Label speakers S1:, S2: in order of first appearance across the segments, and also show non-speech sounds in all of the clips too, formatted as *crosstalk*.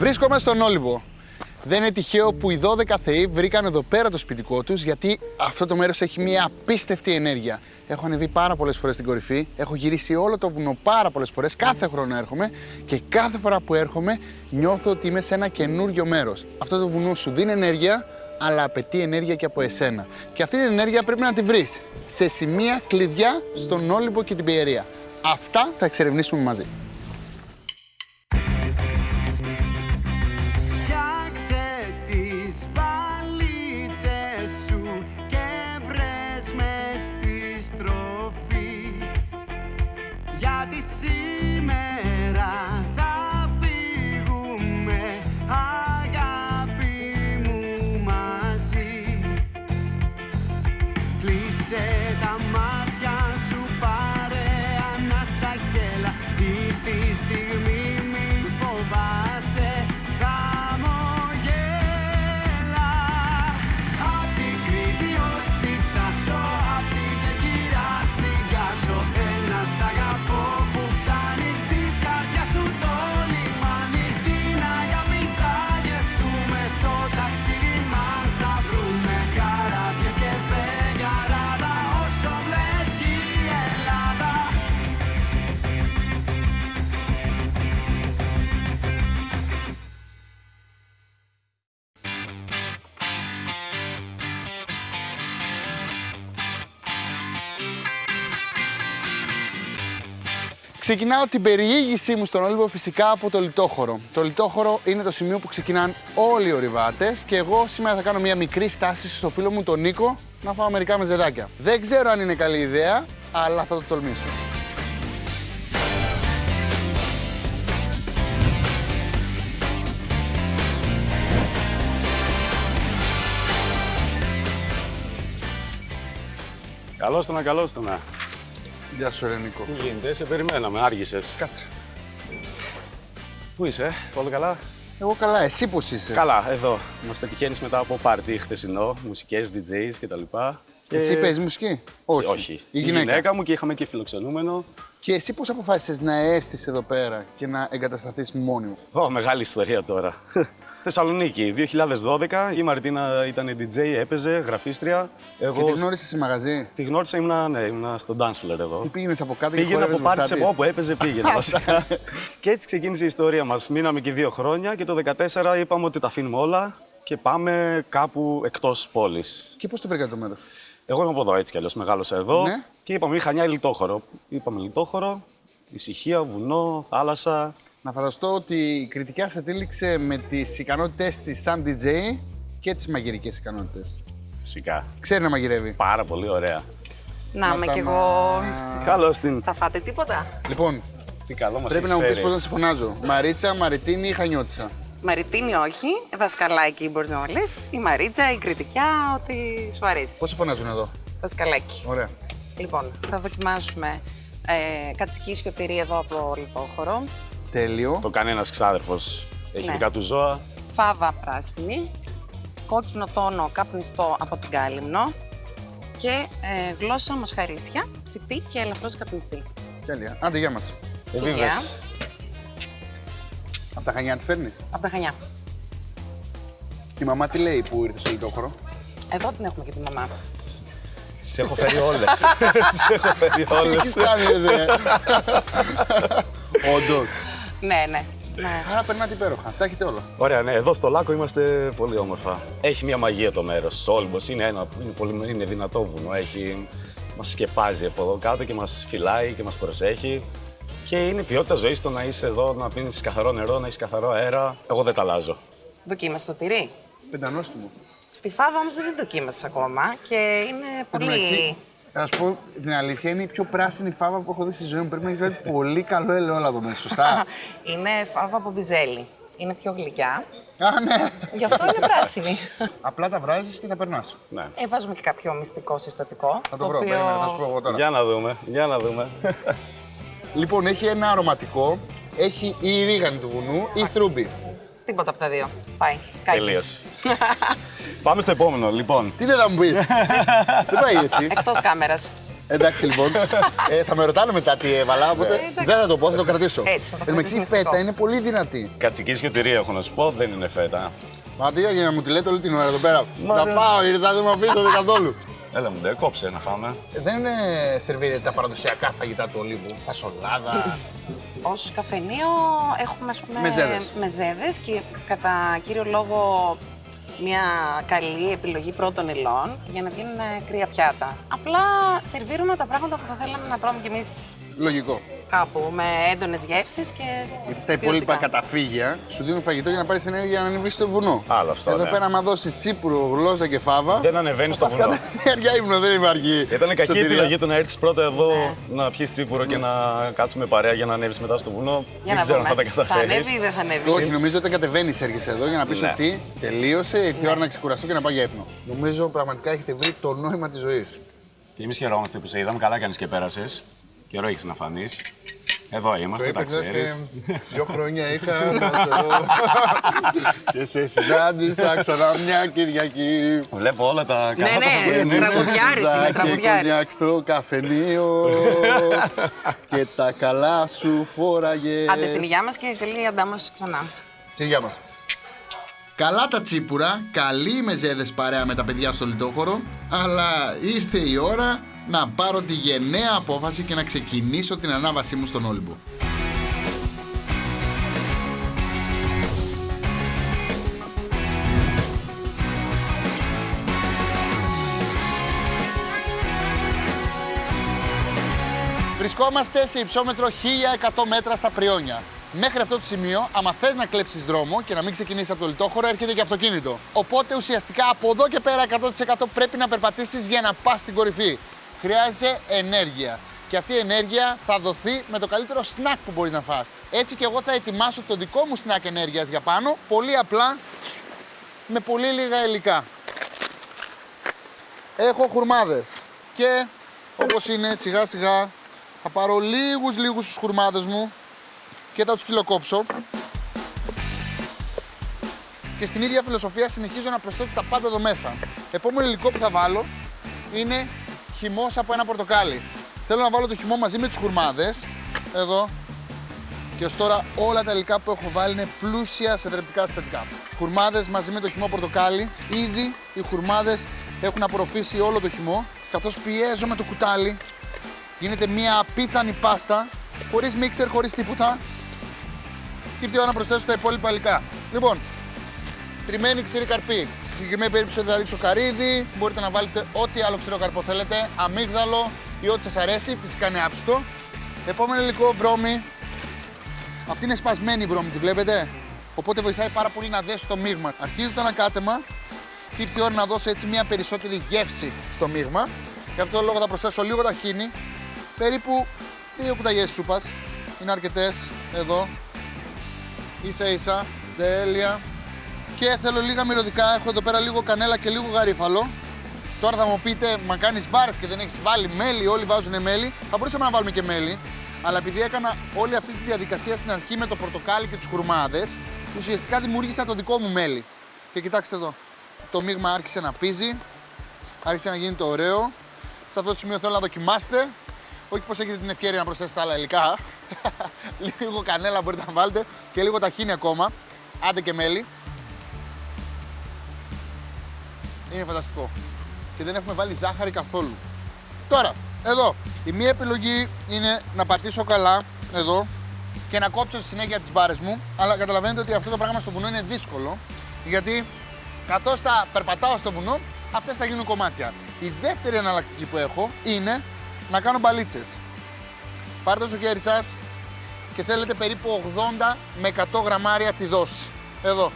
S1: Βρίσκομαι στον Όλυμπο. Δεν είναι τυχαίο που οι 12 θεοί βρήκαν εδώ πέρα το σπιτικό τους, γιατί αυτό το μέρος έχει μια απίστευτη ενέργεια. Έχω ανεβεί πάρα πολλές φορές στην κορυφή, έχω γυρίσει όλο το βουνό πάρα πολλές φορές. Κάθε χρόνο έρχομαι και κάθε φορά που έρχομαι νιώθω ότι είμαι σε ένα καινούριο μέρος. Αυτό το βουνό σου δίνει ενέργεια, αλλά απαιτεί ενέργεια και από εσένα. Και αυτή την ενέργεια πρέπει να τη βρεις σε σημεία κλειδιά στον Όλυμπο και την Πιερία. Αυτά θα εξερευνήσουμε μαζί. Ξεκινάω την περιήγησή μου στον Όλυμπο φυσικά από το λιτόχωρο. Το λιτόχωρο είναι το σημείο που ξεκινάνε όλοι οι ορειβάτες και εγώ σήμερα θα κάνω μια μικρή στάση στο φίλο μου τον Νίκο να φάω μερικά μεζεδάκια. Δεν ξέρω αν είναι καλή ιδέα, αλλά θα το τολμήσω.
S2: Καλώς το να, καλώς το να.
S1: Γεια σου ρε Νίκο.
S2: Τι γίνεται, σε περιμέναμε, άργησες.
S1: Κάτσε.
S2: Πού είσαι, όλα καλά;
S1: Εγώ καλά, εσύ πώς είσαι;
S2: Καλά, εδώ. Μας πετυχαίνεις μετά από πάρτι χθεσινό, μουσικές, DJs κτλ. Και...
S1: Εσύ παίζεις μουσική; Όχι.
S2: Όχι.
S1: Η γυναίκα.
S2: μου και είχαμε και φιλοξενούμενο.
S1: Και εσύ πώς αποφάσισες να έρθεις εδώ πέρα και να εγκατασταθείς μόνη μου;
S2: Ω, μεγάλη ιστορία τώρα. Θεσσαλονίκη, 2012. Η Μαρτίνα ήταν DJ, έπαιζε, γραφίστρια. Εγώ
S1: Και τη γνώρισες σε μαγαζί;
S2: τη γνώρισα, ήμουνα, ναι, ήμουνα στο dance floor εδώ.
S1: Τι πήγαινες από κάτω και
S2: Πήγαινα από
S1: χόρευες
S2: πάρτι
S1: μπροστά
S2: σε
S1: της.
S2: όπου έπαιζε, πήγαινε. βασικά. *laughs* και έτσι ξεκίνησε η ιστορία μας. Μείναμε και δύο χρόνια και το 2014 είπαμε ότι τα αφήνουμε όλα και πάμε κάπου εκτός πόλης.
S1: Και πώς το βρήκατε το μέρος;
S2: Εγώ είμαι από εδώ έτσι κι αλλιώς, μεγάλωσα εδώ
S1: Ναι.
S2: και είπαμε είχα νιά λιτόχωρο. Είπαμε λιτόχωρο, ησυχία, βουνό, θάλασσα.
S1: Να φανταστώ ότι η κριτικά σε τήληξε με τις ικανότητες της σαν DJ και τις μαγειρικές ικανότητες.
S2: Φυσικά.
S1: Ξέρει να μαγειρεύει.
S2: Πάρα πολύ ωραία.
S3: Να είμαι
S1: τα
S3: κι εγώ.
S1: μα-
S2: Καλώς την.
S3: Θα φάτε τίποτα;
S1: Λοιπόν,
S2: Τι καλό μας
S1: πρέπει να μου πεις πώς να σε φωνάζω. Μαρίτσα, Μαριτίνη ή Χανιώτησα.
S3: Μαριτίνη όχι, δασκαλάκι μπορείς να μου λες. Η Μαρίτσα, η κριτικιά, ό,τι σου αρέσει.
S1: Πώς σε φωνάζουν εδώ;
S3: Δασκαλάκι.
S1: Ωραία.
S3: Λοιπόν, θα δοκιμάσουμε ε, κατσικίσιο τυρί εδώ από το λιπόχωρο,
S1: Τέλειο.
S2: Το κάνει ένας ξάδερφος. Έχει
S3: Ναι.
S2: δικά του ζώα.
S3: φάβα πράσινη, κόκκινο τόνο καπνιστό από την κάλυμνο και ε, γλώσσα μοσχαρίσια, ψητή και ελαφρώς καπνιστή.
S1: Τέλεια. Άντε, γεια μας.
S3: Σιγιά.
S2: Εβίβες.
S1: Από τα Χανιά τη φέρνει;
S3: Από τα Χανιά.
S1: Η μαμά τι λέει που ήρθε στο λιτόχωρο;
S3: Εδώ την έχουμε και τη μαμά.
S2: Σε έχω φέρει όλες. *laughs* Σε έχω φέρει όλε.
S1: Έχεις κάνει, ρε δε. *laughs* Όντως.
S3: Ναι, ναι. ναι.
S1: Άρα περνάτε υπέροχα. Τα έχετε όλα.
S2: Ωραία, ναι, εδώ στο Λάκκο είμαστε πολύ όμορφα. Έχει μια μαγεία το μέρος. Ο Όλυμπος είναι ένα είναι, πολύ, είναι δυνατό βουνό. Έχει, μας σκεπάζει από εδώ κάτω και μας φυλάει και μας προσέχει. Και είναι ποιότητα ζωής το να είσαι εδώ, να πίνεις καθαρό νερό, να έχεις καθαρό αέρα. Εγώ δεν τα αλλάζω.
S3: Δοκίμασε το τυρί.
S1: Πεντανόστιμο.
S3: Τη φάβα όμως δεν την δοκίμασες ακόμα και είναι
S1: Εν τω μεταξύ,
S3: πολύ...
S1: Θα σου πω την αλήθεια, είναι η πιο πράσινη φάβα που έχω δει στη ζωή μου. Πρέπει να έχει βάλει πολύ καλό ελαιόλαδο μέσα, σωστά; *laughs*
S3: είναι φάβα από μπιζέλι. Είναι πιο γλυκιά.
S1: Α, ναι.
S3: Γι' αυτό είναι πράσινη. *laughs*
S1: Απλά τα βράζεις και τα περνάς.
S2: Ναι.
S3: ε, βάζουμε και κάποιο μυστικό συστατικό.
S1: Θα το βρω, περίμενε, θα σου πω εγώ τώρα.
S2: Για να δούμε, για να δούμε. *laughs*
S1: Λοιπόν, έχει ένα αρωματικό, έχει η ρίγανη του βουνού ή θρούμπι.
S3: Τίποτα από τα δύο. Πάει. Κάκης.
S2: Τελείωσε. *laughs* Πάμε στο επόμενο, λοιπόν.
S1: Τι δεν θα μου πεις; δεν πάει έτσι.
S3: Εκτός κάμερας.
S1: Εντάξει λοιπόν. ε, θα με ρωτάνε μετά τι έβαλα, οπότε
S3: εντάξει.
S1: δεν θα το πω, θα το κρατήσω.
S3: Έτσι, θα το
S1: Εν τω μεταξύ, η
S3: κρατήσουμε
S1: φέτα
S3: μυστικό.
S1: είναι πολύ δυνατή.
S2: Κατσικίσιο τυρί έχω να σου πω, δεν είναι φέτα.
S1: Μα τι έγινε να μου τη λέτε όλη την ώρα εδώ πέρα.
S2: Μα
S1: να
S2: δεν-
S1: πάω, ήρθα, δεν με αφήσατε καθόλου. *laughs*
S2: Έλα μου, ντε, κόψε να φάμε.
S1: Δεν ε, σερβίρεται τα παραδοσιακά φαγητά του Ολύβου. Φασολάδα.
S3: Ως καφενείο έχουμε ας πούμε
S1: Μεζέδες.
S3: μεζέδες και κατά κύριο λόγο μια καλή επιλογή πρώτων υλών για να βγαίνουν ε, κρύα πιάτα. Απλά σερβίρουμε τα πράγματα που θα θέλαμε να τρώμε κι εμείς
S1: Λογικό.
S3: Κάπου με έντονες γεύσεις και
S1: Γιατί στα υπόλοιπα
S3: ποιοτικά.
S1: καταφύγια σου δίνουν φαγητό για να πάρεις ενέργεια για να ανεβείς στο βουνό.
S2: Άλλο αυτό,
S1: Εδώ
S2: ναι.
S1: πέρα, άμα δώσεις τσίπουρο, γλώσσα και φάβα.
S2: Δεν ανεβαίνεις στο
S1: πας
S2: βουνό.
S1: κατά *laughs* ενέργεια ύπνο, δεν υπάρχει.
S2: Ήταν κακή
S1: σωτηρία.
S2: επιλογή το να έρθεις πρώτα εδώ
S3: Ναι.
S2: να πιεις τσίπουρο και να κάτσουμε παρέα για να ανέβεις μετά στο βουνό.
S3: Για
S2: δεν
S3: να
S2: ξέρω αν
S3: δούμε.
S2: θα τα
S3: θα
S2: καταφέρεις.
S3: ανέβει ή δεν θα ανέβει.
S1: Όχι, νομίζω ότι κατεβαίνεις, έρχεσαι εδώ για να πεις
S2: Ναι.
S1: ότι τελείωσε, ήρθε η ώρα να ξεκουραστώ και να πάω για ύπνο. Νομίζω πραγματικά έχετε βρει το νόημα της ζωής.
S2: Και εμείς χαιρόμαστε που σε είδαμε. Καλά κάνεις και πέρασες. Καιρό έχεις να φανείς. Εδώ είμαστε, τα ξέρεις.
S1: δύο χρόνια *laughs* είχα εδώ και σε συνάντησα ξανά μια Κυριακή.
S2: Βλέπω όλα τα
S3: Ναι,
S2: καλά
S3: ναι,
S2: που είναι.
S3: τραγουδιάρης είναι,
S1: Και
S3: τραγουδιάρης.
S1: κονιάκ στο καφενείο *laughs* και τα καλά σου φόραγες.
S3: Άντε στην υγειά μας και καλή αντάμωση ξανά.
S1: Στη υγεία μας. Καλά τα τσίπουρα, καλοί οι μεζέδες παρέα με τα παιδιά στο λιτόχωρο, αλλά ήρθε η ώρα να πάρω τη γενναία απόφαση και να ξεκινήσω την ανάβασή μου στον Όλυμπο. Βρισκόμαστε σε υψόμετρο 1100 μέτρα στα Πριόνια. Μέχρι αυτό το σημείο, άμα θες να κλέψεις δρόμο και να μην ξεκινήσεις από το λιτόχωρο, έρχεται και αυτοκίνητο. Οπότε ουσιαστικά από εδώ και πέρα 100% πρέπει να περπατήσεις για να πας στην κορυφή. Χρειάζεσαι ενέργεια. Και αυτή η ενέργεια θα δοθεί με το καλύτερο σνακ που μπορείς να φας. Έτσι και εγώ θα ετοιμάσω το δικό μου σνακ ενέργειας για πάνω, πολύ απλά, με πολύ λίγα υλικά. Έχω χουρμάδες και όπως είναι σιγά σιγά θα πάρω λίγους λίγους τους χουρμάδες μου και θα τους φιλοκόψω και στην ίδια φιλοσοφία συνεχίζω να προσθέτω τα πάντα εδώ μέσα. Επόμενο υλικό που θα βάλω είναι χυμός από ένα πορτοκάλι. Θέλω να βάλω το χυμό μαζί με τις χουρμάδες, εδώ, και ως τώρα όλα τα υλικά που έχω βάλει είναι πλούσια σε θρεπτικά συστατικά. Χουρμάδες μαζί με το χυμό πορτοκάλι. Ήδη οι χουρμάδες έχουν απορροφήσει όλο το χυμό. Καθώς πιέζω με το κουτάλι, γίνεται μια απίθανη πάστα, χωρίς μίξερ, χωρίς τίποτα. Και ήρθε η ώρα να προσθέσω τα υπόλοιπα υλικά. Λοιπόν, τριμμένη ξηρή καρπή. Στη συγκεκριμένη περίπτωση θα ρίξω καρύδι. Μπορείτε να βάλετε ό,τι άλλο ξηρό καρπό θέλετε. Αμύγδαλο ή ό,τι σας αρέσει. Φυσικά είναι άψητο. Επόμενο υλικό, βρώμη. Αυτή είναι σπασμένη η βρώμη, τη βλέπετε. Οπότε βοηθάει πάρα πολύ να δέσει το μείγμα. Αρχίζει το ανακάτεμα και ήρθε η ώρα να δώσω έτσι μια περισσότερη γεύση στο μείγμα. Γι' αυτό το λόγο θα προσθέσω λίγο ταχίνι. Περίπου δύο κουταλιές σούπας. Είναι αρκετές εδώ. Ίσα ίσα. Τέλεια. Και θέλω λίγα μυρωδικά. Έχω εδώ πέρα λίγο κανέλα και λίγο γαρίφαλο. Τώρα θα μου πείτε, μα κάνεις μπάρες και δεν έχεις βάλει μέλι, όλοι βάζουν μέλι. Θα μπορούσαμε να βάλουμε και μέλι. Αλλά επειδή έκανα όλη αυτή τη διαδικασία στην αρχή με το πορτοκάλι και τι χουρμάδες, ουσιαστικά δημιούργησα το δικό μου μέλι. Και κοιτάξτε εδώ. Το μείγμα άρχισε να πίζει, άρχισε να γίνει το ωραίο. Σε αυτό το σημείο θέλω να δοκιμάσετε. Όχι πως έχετε την ευκαιρία να προσθέσετε άλλα υλικά. *laughs* λίγο κανέλα μπορείτε να βάλετε και λίγο ταχίνι ακόμα. Άντε και μέλι. Είναι φανταστικό. Και δεν έχουμε βάλει ζάχαρη καθόλου. Τώρα, εδώ, η μία επιλογή είναι να πατήσω καλά, εδώ, και να κόψω στη συνέχεια τις μπάρες μου. Αλλά καταλαβαίνετε ότι αυτό το πράγμα στο βουνό είναι δύσκολο, γιατί καθώς θα περπατάω στο βουνό, αυτές θα γίνουν κομμάτια. Η δεύτερη εναλλακτική που έχω είναι να κάνω μπαλίτσες. Πάρτε το στο χέρι σας και θέλετε περίπου 80 με 100 γραμμάρια τη δόση. Εδώ.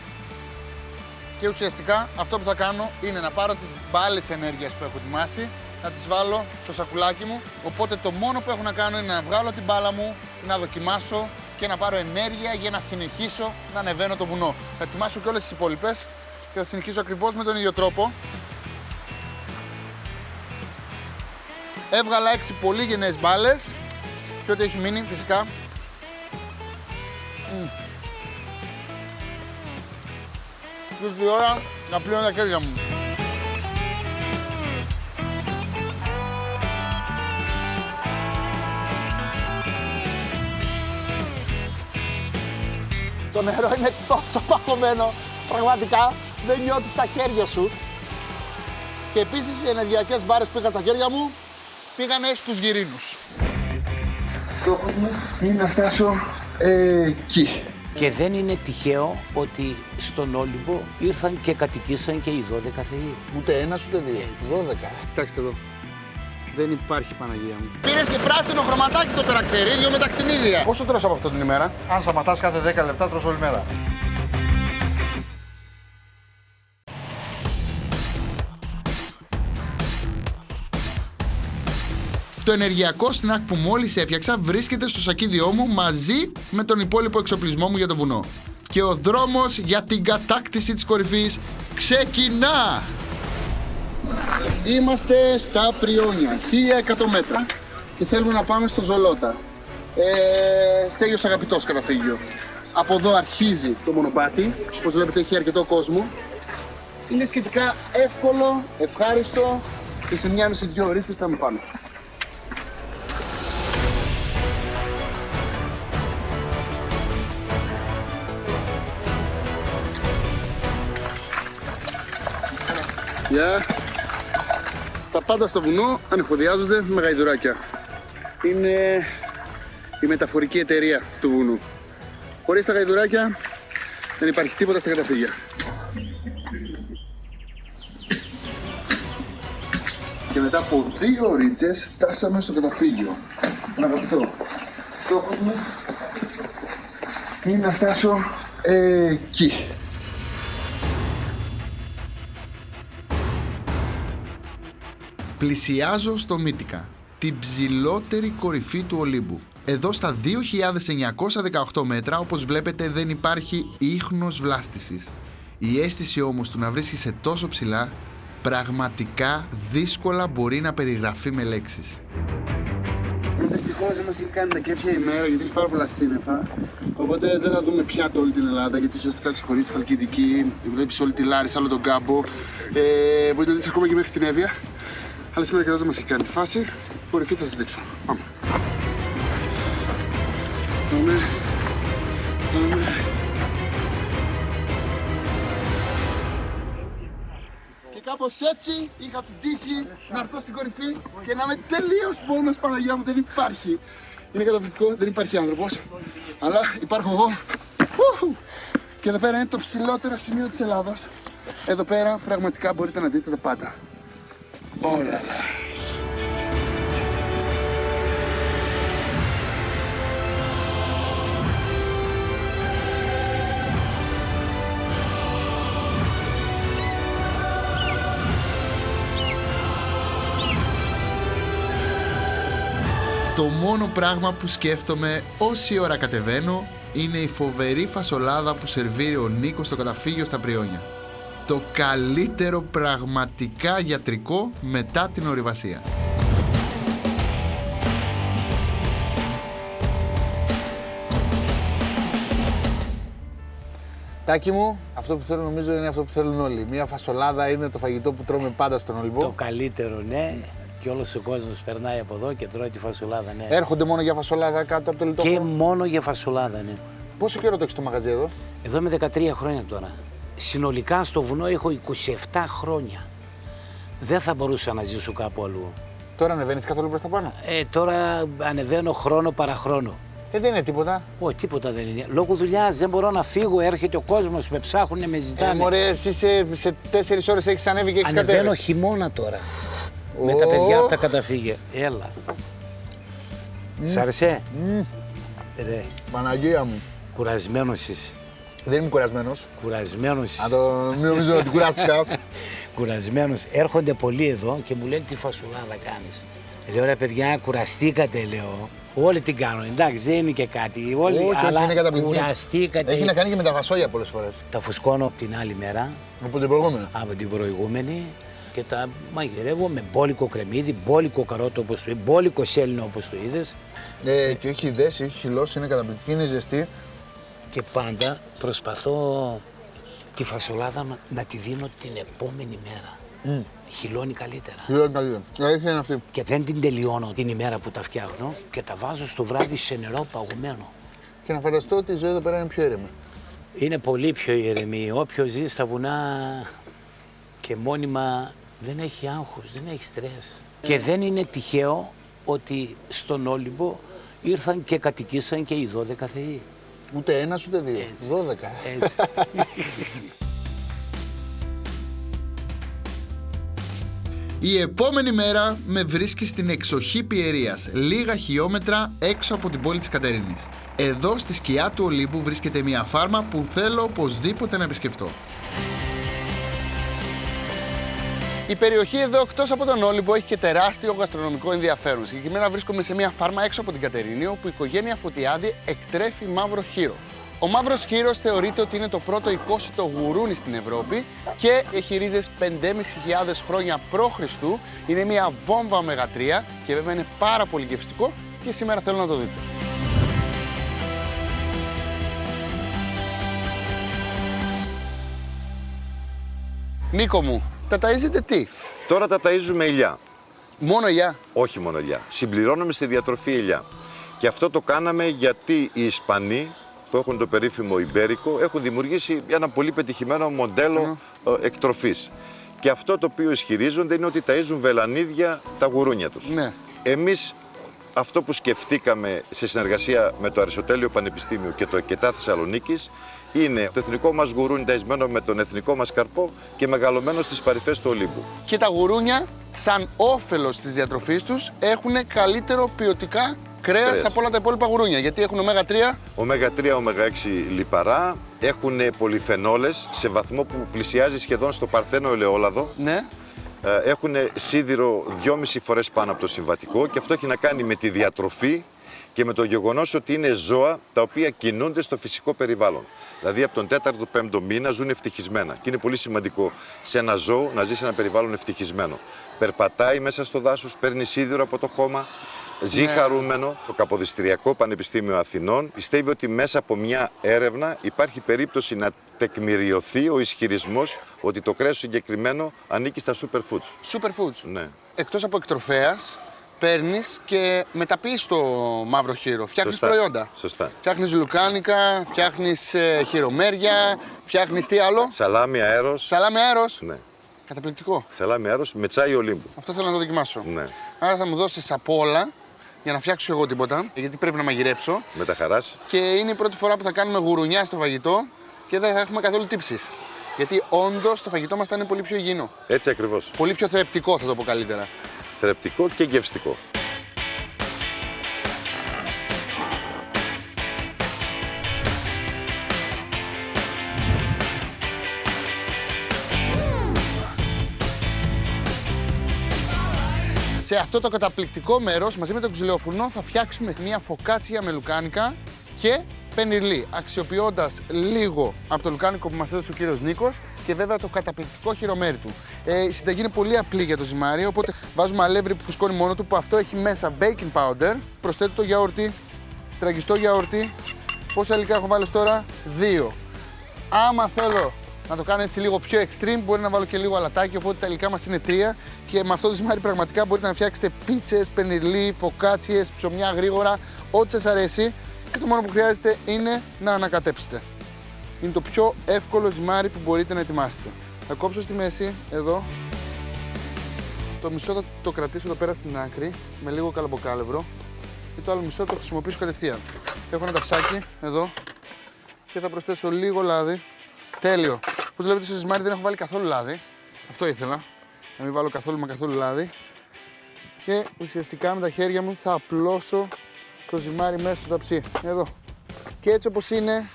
S1: Και ουσιαστικά αυτό που θα κάνω είναι να πάρω τις μπάλες ενέργειας που έχω ετοιμάσει, να τις βάλω στο σακουλάκι μου. Οπότε το μόνο που έχω να κάνω είναι να βγάλω την μπάλα μου, να δοκιμάσω και να πάρω ενέργεια για να συνεχίσω να ανεβαίνω το βουνό. Θα ετοιμάσω και όλες τις υπόλοιπες και θα συνεχίσω ακριβώς με τον ίδιο τρόπο. Έβγαλα 6 πολύ γενναίες μπάλες και ό,τι έχει μείνει φυσικά αυτή τη ώρα να πλύνω τα χέρια μου. Το νερό είναι τόσο παγωμένο, πραγματικά δεν νιώθεις τα χέρια σου. Και επίσης οι ενεργειακές μπάρες που είχα στα χέρια μου πήγανε τους γυρίνους. Στόχος μου είναι να φτάσω ε, εκεί.
S4: Και δεν είναι τυχαίο ότι στον Όλυμπο ήρθαν και κατοικήσαν και οι 12 θεοί.
S1: Ούτε ένας ούτε δύο.
S4: Έτσι.
S1: 12. Κοιτάξτε εδώ. Δεν υπάρχει Παναγία μου. Πήρες και πράσινο χρωματάκι το τρακτερίδιο με τα κτηνίδια. Πόσο τρως από αυτό την ημέρα;
S5: Αν σταματάς κάθε 10 λεπτά, τρως όλη μέρα.
S1: Το ενεργειακό σνακ που μόλις έφτιαξα βρίσκεται στο σακίδιό μου μαζί με τον υπόλοιπο εξοπλισμό μου για το βουνό. Και ο δρόμος για την κατάκτηση της κορυφής ξεκινά! Είμαστε στα Πριόνια, 1100 μέτρα και θέλουμε να πάμε στο Ζολότα. Ε, Στέλιος αγαπητός καταφύγιο. Από εδώ αρχίζει το μονοπάτι, όπως βλέπετε έχει αρκετό κόσμο. Είναι σχετικά εύκολο, ευχάριστο και σε μια μισή δυο ωρίτσες θα είμαι πάνω. Γεια. Τα πάντα στο βουνό ανεφοδιάζονται με γαϊδουράκια. Είναι η μεταφορική εταιρεία του βουνού. Χωρίς τα γαϊδουράκια δεν υπάρχει τίποτα στα καταφύγια. Και μετά από δύο ρίτσες φτάσαμε στο καταφύγιο. Αγαπητό, στόχος μου είναι να φτάσω εκεί. Πλησιάζω στο Μύτικα, την ψηλότερη κορυφή του Ολύμπου. Εδώ στα 2.918 μέτρα, όπως βλέπετε, δεν υπάρχει ίχνος βλάστησης. Η αίσθηση όμως του να βρίσκεσαι τόσο ψηλά, πραγματικά δύσκολα μπορεί να περιγραφεί με λέξεις. Δυστυχώς δεν μας έχει κάνει τα κέφια ημέρα γιατί έχει πάρα πολλά σύννεφα. Οπότε δεν θα δούμε πιάτο όλη την Ελλάδα γιατί ουσιαστικά ξεχωρίζει τη Χαλκιδική, βλέπεις όλη τη Λάρισα, όλο τον κάμπο. Ε, μπορείτε να δεις ακόμα και μέχρι την Εύβοια. Αλλά σήμερα καιρό δεν μα έχει κάνει τη φάση. Κορυφή θα σας δείξω. Πάμε. Πάμε. Πάμε. Και κάπως έτσι είχα την τύχη να έρθω στην κορυφή και να είμαι τελείως μόνος Παναγία μου. Δεν υπάρχει. Είναι καταπληκτικό, δεν υπάρχει άνθρωπος. Αλλά υπάρχω εγώ. Ουχου. Και εδώ πέρα είναι το ψηλότερο σημείο της Ελλάδος. Εδώ πέρα πραγματικά μπορείτε να δείτε τα πάντα. Όλα. Το μόνο πράγμα που σκέφτομαι όση ώρα κατεβαίνω είναι η φοβερή φασολάδα που σερβίρει ο Νίκος στο καταφύγιο στα Πριόνια. Το καλύτερο πραγματικά γιατρικό μετά την ορειβασία. Τάκη μου, αυτό που θέλω νομίζω είναι αυτό που θέλουν όλοι. Μία φασολάδα είναι το φαγητό που τρώμε πάντα στον Ολυμπό.
S4: Το καλύτερο, ναι. Και όλος ο κόσμος περνάει από εδώ και τρώει τη φασουλάδα, ναι.
S1: Έρχονται μόνο για φασολάδα κάτω από το
S4: Και
S1: λιτόχρο.
S4: μόνο για φασουλάδα, ναι.
S1: Πόσο καιρό το έχεις το μαγαζί εδώ,
S4: Εδώ είμαι 13 χρόνια τώρα. Συνολικά στο βουνό έχω 27 χρόνια. Δεν θα μπορούσα να ζήσω κάπου αλλού.
S1: Τώρα ανεβαίνεις καθόλου προς τα πάνω;
S4: Ε, τώρα ανεβαίνω χρόνο παραχρόνο.
S1: Ε, δεν είναι τίποτα.
S4: Όχι, τίποτα δεν είναι. Λόγω δουλειάς δεν μπορώ να φύγω. Έρχεται ο κόσμος, με ψάχνουν, με
S1: Ε,
S4: ζητάνε.
S1: μωρέ, εσύ σε, σε τέσσερις ώρες έχεις ανέβει και έχεις
S4: Ανεβαίνω
S1: κατέβει.
S4: χειμώνα τώρα. Με τα παιδιά από τα καταφύγια. Έλα. Σ' άρεσε; Ε, δε,
S1: Παναγία μου.
S4: κουρασμένος είσαι.
S1: Δεν είμαι κουρασμένος.
S4: Κουρασμένος είσαι.
S1: Αν το μην νομίζω ότι κουράστηκα. *laughs*
S4: Κουρασμένος. Έρχονται πολλοί εδώ και μου λένε τι φασουλάδα κάνεις. Λέω ρε παιδιά, κουραστήκατε λέω. Όλοι την κάνουν. Εντάξει, δεν είναι και κάτι. Όλοι,
S1: Όχι, όχι,
S4: αλλά
S1: είναι καταπληκτική.
S4: κουραστήκατε.
S1: Έχει να κάνει και με τα βασόλια πολλές φορές.
S4: Τα φουσκώνω την άλλη μέρα
S1: Από την προηγούμενη.
S4: από την προηγούμενη και τα μαγειρεύω με μπόλικο κρεμμύδι, μπόλικο καρότο όπως το είδες, μπόλικο σέλινο όπως το είδες
S1: Ε, και έχει δέσει, έχει χυλώσει, είναι καταπληκτική, είναι ζεστή.
S4: Και πάντα προσπαθώ τη φασολάδα να- να τη δίνω την επόμενη μέρα. Χυλώνει καλύτερα.
S1: Χυλώνει καλύτερα. Ε, Έχει είναι αυτή.
S4: Και δεν την τελειώνω την ημέρα που τα φτιάχνω και τα βάζω στο βράδυ σε νερό παγωμένο.
S1: Και να φανταστώ ότι η ζωή εδώ πέρα είναι πιο ήρεμη.
S4: είναι πολύ πιο ηρεμή. Όποιος ζει στα βουνά και μόνιμα δεν έχει άγχος, δεν έχει στρες. Και δεν είναι τυχαίο ότι στον Όλυμπο ήρθαν και κατοικήσαν και οι 12 θεοί.
S1: Ούτε ένας ούτε δύο.
S4: Έτσι.
S1: 12.
S4: Έτσι.
S1: Η επόμενη μέρα με βρίσκει στην εξοχή Πιερίας, λίγα χιλιόμετρα έξω από την πόλη της Κατερίνης. Εδώ στη σκιά του Ολύμπου βρίσκεται μια φάρμα που θέλω οπωσδήποτε να επισκεφτώ. Η περιοχή εδώ εκτός από τον Όλυμπο έχει και τεράστιο γαστρονομικό ενδιαφέρον. Συγκεκριμένα βρίσκομαι σε μια φάρμα έξω από την Κατερίνη όπου η οικογένεια Φωτιάδη εκτρέφει μαύρο χείρο. Ο μαύρος χείρος θεωρείται ότι είναι το πρώτο υπόσιτο γουρούνι στην Ευρώπη και έχει ρίζες 5.500 χρόνια π.Χ. Είναι μια βόμβα ω3 και βέβαια είναι πάρα πολύ γευστικό και σήμερα θέλω να το δείτε. Νίκο μου, τα ταΐζετε τι,
S6: Τώρα τα ταΐζουμε ηλιά.
S1: μόνο για.
S6: Όχι μόνο ηλιά. Συμπληρώνουμε στη διατροφή ηλιά. Και αυτό το κάναμε γιατί οι Ισπανοί που έχουν το περίφημο Ιμπέρικο έχουν δημιουργήσει ένα πολύ πετυχημένο μοντέλο ε, εκτροφής. Και αυτό το οποίο ισχυρίζονται είναι ότι ταΐζουν βελανίδια τα γουρούνια τους.
S1: Ναι.
S6: Εμείς αυτό που σκεφτήκαμε σε συνεργασία με το Αριστοτέλειο Πανεπιστήμιο και το ΕΚΕΤΑ Θεσσαλονίκης είναι το εθνικό μας γουρούνι ταισμένο με τον εθνικό μας καρπό και μεγαλωμένο στις παρυφές του Ολύμπου.
S1: Και τα γουρούνια, σαν όφελος της διατροφής τους, έχουν καλύτερο ποιοτικά κρέας,
S6: Κρέας.
S1: από όλα τα υπόλοιπα γουρούνια. Γιατί έχουν ω3,
S6: Ωμέγα 3, ωμέγα 6 λιπαρά, έχουν πολυφενόλες σε βαθμό που πλησιάζει σχεδόν στο παρθένο ελαιόλαδο.
S1: ναι,
S6: Ε, Έχουν σίδηρο 2,5 φορές πάνω από το συμβατικό και αυτό έχει να κάνει με τη διατροφή και με το γεγονός ότι είναι ζώα τα οποία κινούνται στο φυσικό περιβάλλον. Δηλαδή από τον 4ο-5ο μήνα ζουν ευτυχισμένα. Και είναι πολύ σημαντικό σε ένα ζώο να ζεις σε ένα περιβάλλον ευτυχισμένο. Περπατάει μέσα στο δάσος, παίρνει σίδηρο από το χώμα, ζει
S1: Ναι.
S6: χαρούμενο. Το Καποδιστριακό Πανεπιστήμιο Αθηνών πιστεύει ότι μέσα από μια έρευνα υπάρχει περίπτωση να τεκμηριωθεί ο ισχυρισμός ότι το κρέας συγκεκριμένο ανήκει στα superfoods.
S1: superfoods.
S6: Ναι.
S1: Εκτός από εκτροφέας, παίρνεις και μεταποιείς το μαύρο χείρο. Φτιάχνεις
S6: Σωστά.
S1: προϊόντα.
S6: Σωστά.
S1: Φτιάχνεις λουκάνικα, φτιάχνεις ε, χειρομέρια, φτιάχνεις τι άλλο;
S6: Σαλάμι αέρος.
S1: Σαλάμι αέρος.
S6: Ναι.
S1: Καταπληκτικό.
S6: Σαλάμι αέρος με τσάι Ολύμπου.
S1: Αυτό θέλω να το δοκιμάσω.
S6: Ναι.
S1: Άρα θα μου δώσεις από όλα για να φτιάξω εγώ τίποτα, γιατί πρέπει να μαγειρέψω.
S6: Με τα χαράς.
S1: Και είναι η πρώτη φορά που θα κάνουμε γουρουνιά στο φαγητό και δεν θα έχουμε καθόλου τύψεις. Γιατί όντως το φαγητό μας θα είναι πολύ πιο υγιεινό.
S6: Έτσι ακριβώς.
S1: Πολύ πιο θρεπτικό θα το πω καλύτερα.
S6: Θρεπτικό και γευστικό.
S1: Σε αυτό το καταπληκτικό μέρος, μαζί με το ξυλαιοφουρνό, θα φτιάξουμε μια φωκάτσια με λουκάνικα και πενιρλί, αξιοποιώντας λίγο από το λουκάνικο που μας έδωσε ο κύριος Νίκος και βέβαια το καταπληκτικό χειρομέρι του. Ε, η συνταγή είναι πολύ απλή για το ζυμάρι, οπότε βάζουμε αλεύρι που φουσκώνει μόνο του, που αυτό έχει μέσα baking powder, προσθέτω το γιαούρτι, στραγγιστό γιαούρτι, πόσα υλικά έχω βάλει τώρα, δύο. Άμα θέλω να το κάνω έτσι λίγο πιο extreme, μπορεί να βάλω και λίγο αλατάκι. Οπότε τα υλικά μας είναι τρία και με αυτό το ζυμάρι πραγματικά μπορείτε να φτιάξετε πίτσες, πενιρλί, φωκάτσιες, ψωμιά γρήγορα, ό,τι σας αρέσει. Και το μόνο που χρειάζεται είναι να ανακατέψετε. Είναι το πιο εύκολο ζυμάρι που μπορείτε να ετοιμάσετε. Θα κόψω στη μέση, εδώ. Το μισό θα το κρατήσω εδώ πέρα στην άκρη, με λίγο καλαμποκάλευρο. Και το άλλο μισό θα το χρησιμοποιήσω κατευθείαν. Έχω ένα ταψάκι, εδώ, και θα προσθέσω λίγο λάδι. Τέλειο. Όπω βλέπετε στο ζυμάρι δεν έχω βάλει καθόλου λάδι. Αυτό ήθελα. Να μην βάλω καθόλου μα καθόλου λάδι. Και ουσιαστικά με τα χέρια μου θα απλώσω το ζυμάρι μέσα στο ταψί. Εδώ. Και έτσι όπως είναι,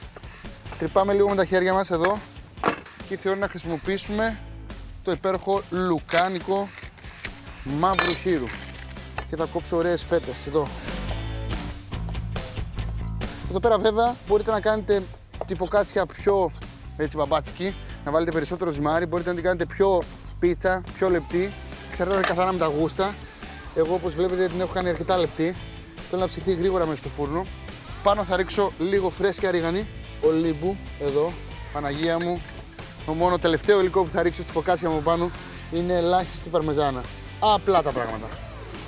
S1: τρυπάμε λίγο με τα χέρια μας εδώ. Και ήρθε η ώρα να χρησιμοποιήσουμε το υπέροχο λουκάνικο μαύρου χείρου. Και θα κόψω ωραίες φέτες εδώ. Εδώ πέρα βέβαια μπορείτε να κάνετε τη φωκάτσια πιο έτσι μπαμπάτσικη, να βάλετε περισσότερο ζυμάρι, μπορείτε να την κάνετε πιο πίτσα, πιο λεπτή, εξαρτάται καθαρά με τα γούστα. Εγώ όπως βλέπετε την έχω κάνει αρκετά λεπτή, θέλω να ψηθεί γρήγορα μέσα στο φούρνο. Πάνω θα ρίξω λίγο φρέσκια ρίγανη, ολίμπου, εδώ, Παναγία μου. Το μόνο τελευταίο υλικό που θα ρίξω στη φωκάτσια μου πάνω είναι ελάχιστη παρμεζάνα. Απλά τα πράγματα.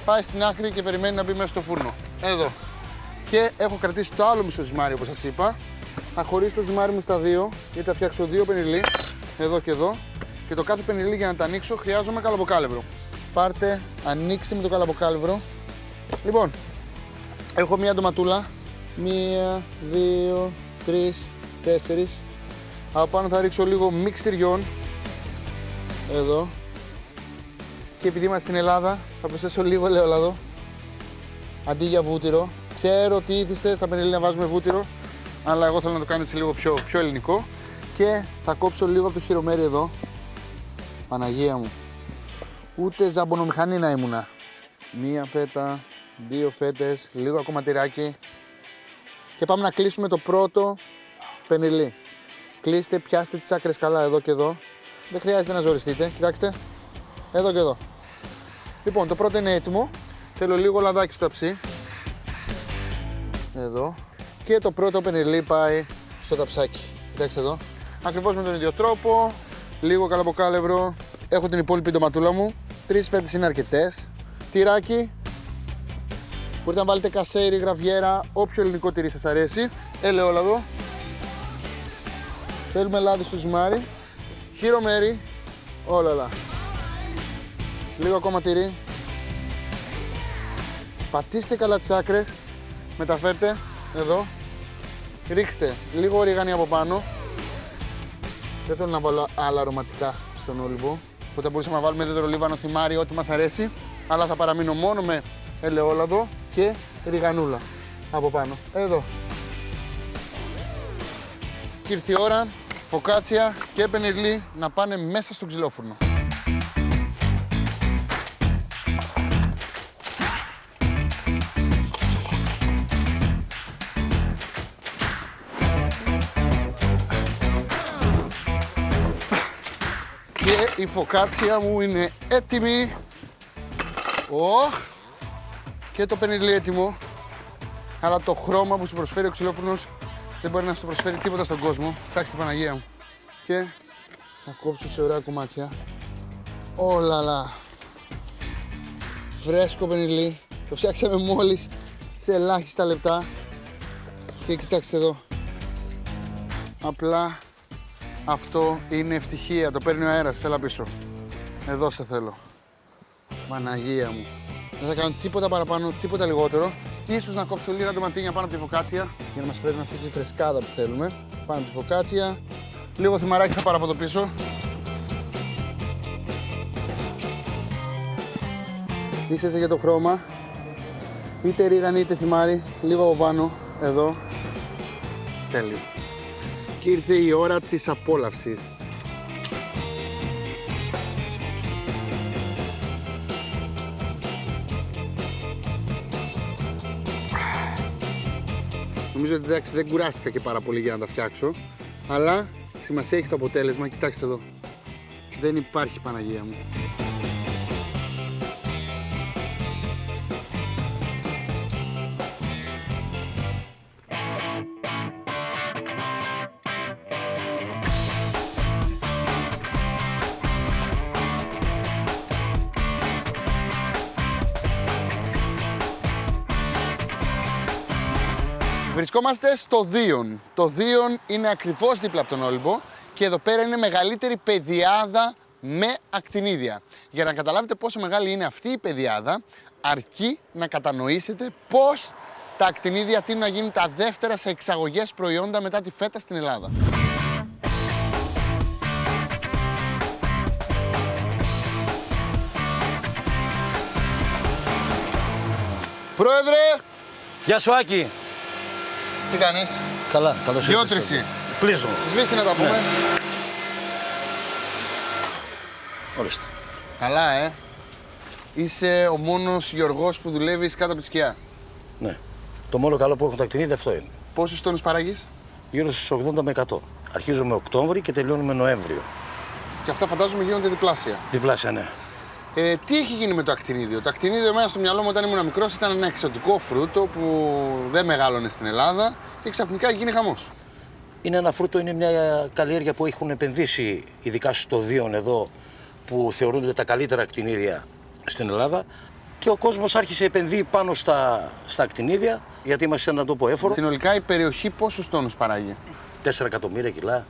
S1: Πάει στην άκρη και περιμένει να μπει μέσα στο φούρνο. Εδώ. Και έχω κρατήσει το άλλο μισό ζυμάρι όπως σας είπα. θα χωρίσω το ζυμάρι μου στα δύο, γιατί θα φτιάξω δύο πενιλί, εδώ και εδώ. Και το κάθε πενιλί για να τα ανοίξω χρειάζομαι καλαμποκάλευρο. Πάρτε, ανοίξτε με το καλαμποκάλευρο. Λοιπόν, έχω μία ντοματούλα. Μία, δύο, τρεις, τέσσερις. Από πάνω θα ρίξω λίγο μίξ τυριών. Εδώ. Και επειδή είμαστε στην Ελλάδα, θα προσθέσω λίγο ελαιόλαδο. Αντί για βούτυρο. Ξέρω ότι ήθιστες στα πενιλί να βάζουμε βούτυρο, αλλά εγώ θέλω να το κάνω έτσι λίγο πιο, πιο ελληνικό. Και θα κόψω λίγο από το χειρομέρι εδώ. Παναγία μου. Ούτε ζαμπονομηχανή να ήμουνα. Μία φέτα, δύο φέτες, λίγο ακόμα τυράκι. Και πάμε να κλείσουμε το πρώτο πενιλί. Κλείστε, πιάστε τις άκρες καλά εδώ και εδώ. Δεν χρειάζεται να ζοριστείτε, κοιτάξτε. Εδώ και εδώ. Λοιπόν, το πρώτο είναι έτοιμο. Θέλω λίγο λαδάκι στο ταψί. Εδώ. Και το πρώτο πενιλί πάει στο ταψάκι. Κοιτάξτε εδώ. Ακριβώς με τον ίδιο τρόπο. Λίγο καλαμποκάλευρο. Έχω την υπόλοιπη ντοματούλα μου. Τρεις φέτες είναι αρκετές. Τυράκι. Μπορείτε να βάλετε κασέρι, γραβιέρα, όποιο ελληνικό τυρί σας αρέσει. Ελαιόλαδο. Θέλουμε λάδι στο ζυμάρι. Χειρομέρι. Όλα, όλα. Λίγο ακόμα τυρί. Πατήστε καλά τις άκρες. Μεταφέρτε εδώ. Ρίξτε λίγο ορίγανη από πάνω. Δεν θέλω να βάλω άλλα αρωματικά στον όλυβο. Οπότε μπορούσαμε να βάλουμε δέντρο λίβανο, θυμάρι, ό,τι μας αρέσει. Αλλά θα παραμείνω μόνο με ελαιόλαδο και ριγανούλα από πάνω. Εδώ. Και ήρθε η ώρα φωκάτσια και πενεγλί να πάνε μέσα στο ξυλόφουρνο. Και η φωκάτσια μου είναι έτοιμη. Οχ. Και το πενιλί έτοιμο. Αλλά το χρώμα που σου προσφέρει ο ξυλόφουρνος δεν μπορεί να σου προσφέρει τίποτα στον κόσμο. Κοιτάξτε Παναγία μου. Και θα κόψω σε ωραία κομμάτια. Όλα λα. Φρέσκο πενιλί. Το φτιάξαμε μόλις σε ελάχιστα λεπτά. Και κοιτάξτε εδώ. Απλά αυτό είναι ευτυχία. Το παίρνει ο αέρας. Έλα πίσω. Εδώ σε θέλω. Παναγία μου. Δεν θα κάνω τίποτα παραπάνω, τίποτα λιγότερο. Ίσως να κόψω λίγα ντοματίνια πάνω από τη φωκάτσια για να μας φέρουν αυτή τη φρεσκάδα που θέλουμε. Πάνω από τη φωκάτσια. Λίγο θυμαράκι θα πάρω από το πίσω. Ίσως για το χρώμα. Είτε ρίγανη είτε θυμάρι. Λίγο από πάνω. Εδώ. Τέλειο. Και ήρθε η ώρα της απόλαυσης. Νομίζω ότι εντάξει, δεν κουράστηκα και πάρα πολύ για να τα φτιάξω. Αλλά σημασία έχει το αποτέλεσμα. Κοιτάξτε εδώ. Δεν υπάρχει Παναγία μου. Βρισκόμαστε στο Δίον. Το Δίον είναι ακριβώς δίπλα από τον Όλυμπο και εδώ πέρα είναι μεγαλύτερη πεδιάδα με ακτινίδια. Για να καταλάβετε πόσο μεγάλη είναι αυτή η πεδιάδα, αρκεί να κατανοήσετε πώς τα ακτινίδια τείνουν να γίνουν τα δεύτερα σε εξαγωγές προϊόντα μετά τη φέτα στην Ελλάδα. Πρόεδρε,
S4: Γεια σου Άκη.
S1: Τι κάνεις,
S4: Καλά, καλώς ήρθες.
S1: Διότρηση.
S4: Πλήσω.
S1: Σβήστε να τα πούμε.
S4: Ορίστε.
S1: Καλά, ε. Είσαι ο μόνος Γιωργός που δουλεύεις κάτω από τη σκιά.
S4: Ναι. Το μόνο καλό που έχουν τα κτηνίδια αυτό είναι.
S1: Πόσους τόνους παράγεις;
S4: Γύρω στους 80 με 100. Αρχίζουμε Οκτώβρη και τελειώνουμε Νοέμβριο.
S1: και αυτά φαντάζομαι γίνονται διπλάσια.
S4: Διπλάσια, ναι.
S1: Ε, τι έχει γίνει με το ακτινίδιο; Το ακτινίδιο εμένα στο μυαλό μου όταν ήμουν μικρός ήταν ένα εξωτικό φρούτο που δεν μεγάλωνε στην Ελλάδα και ξαφνικά γίνει χαμός.
S4: Είναι ένα φρούτο, είναι μια καλλιέργεια που έχουν επενδύσει ειδικά στο Δίον εδώ που θεωρούνται τα καλύτερα ακτινίδια στην Ελλάδα και ο κόσμος άρχισε επενδύει πάνω στα, στα ακτινίδια γιατί είμαστε σε έναν τόπο έφορο.
S1: Συνολικά η περιοχή πόσους τόνους παράγει;
S7: 4 εκατομμύρια κιλά.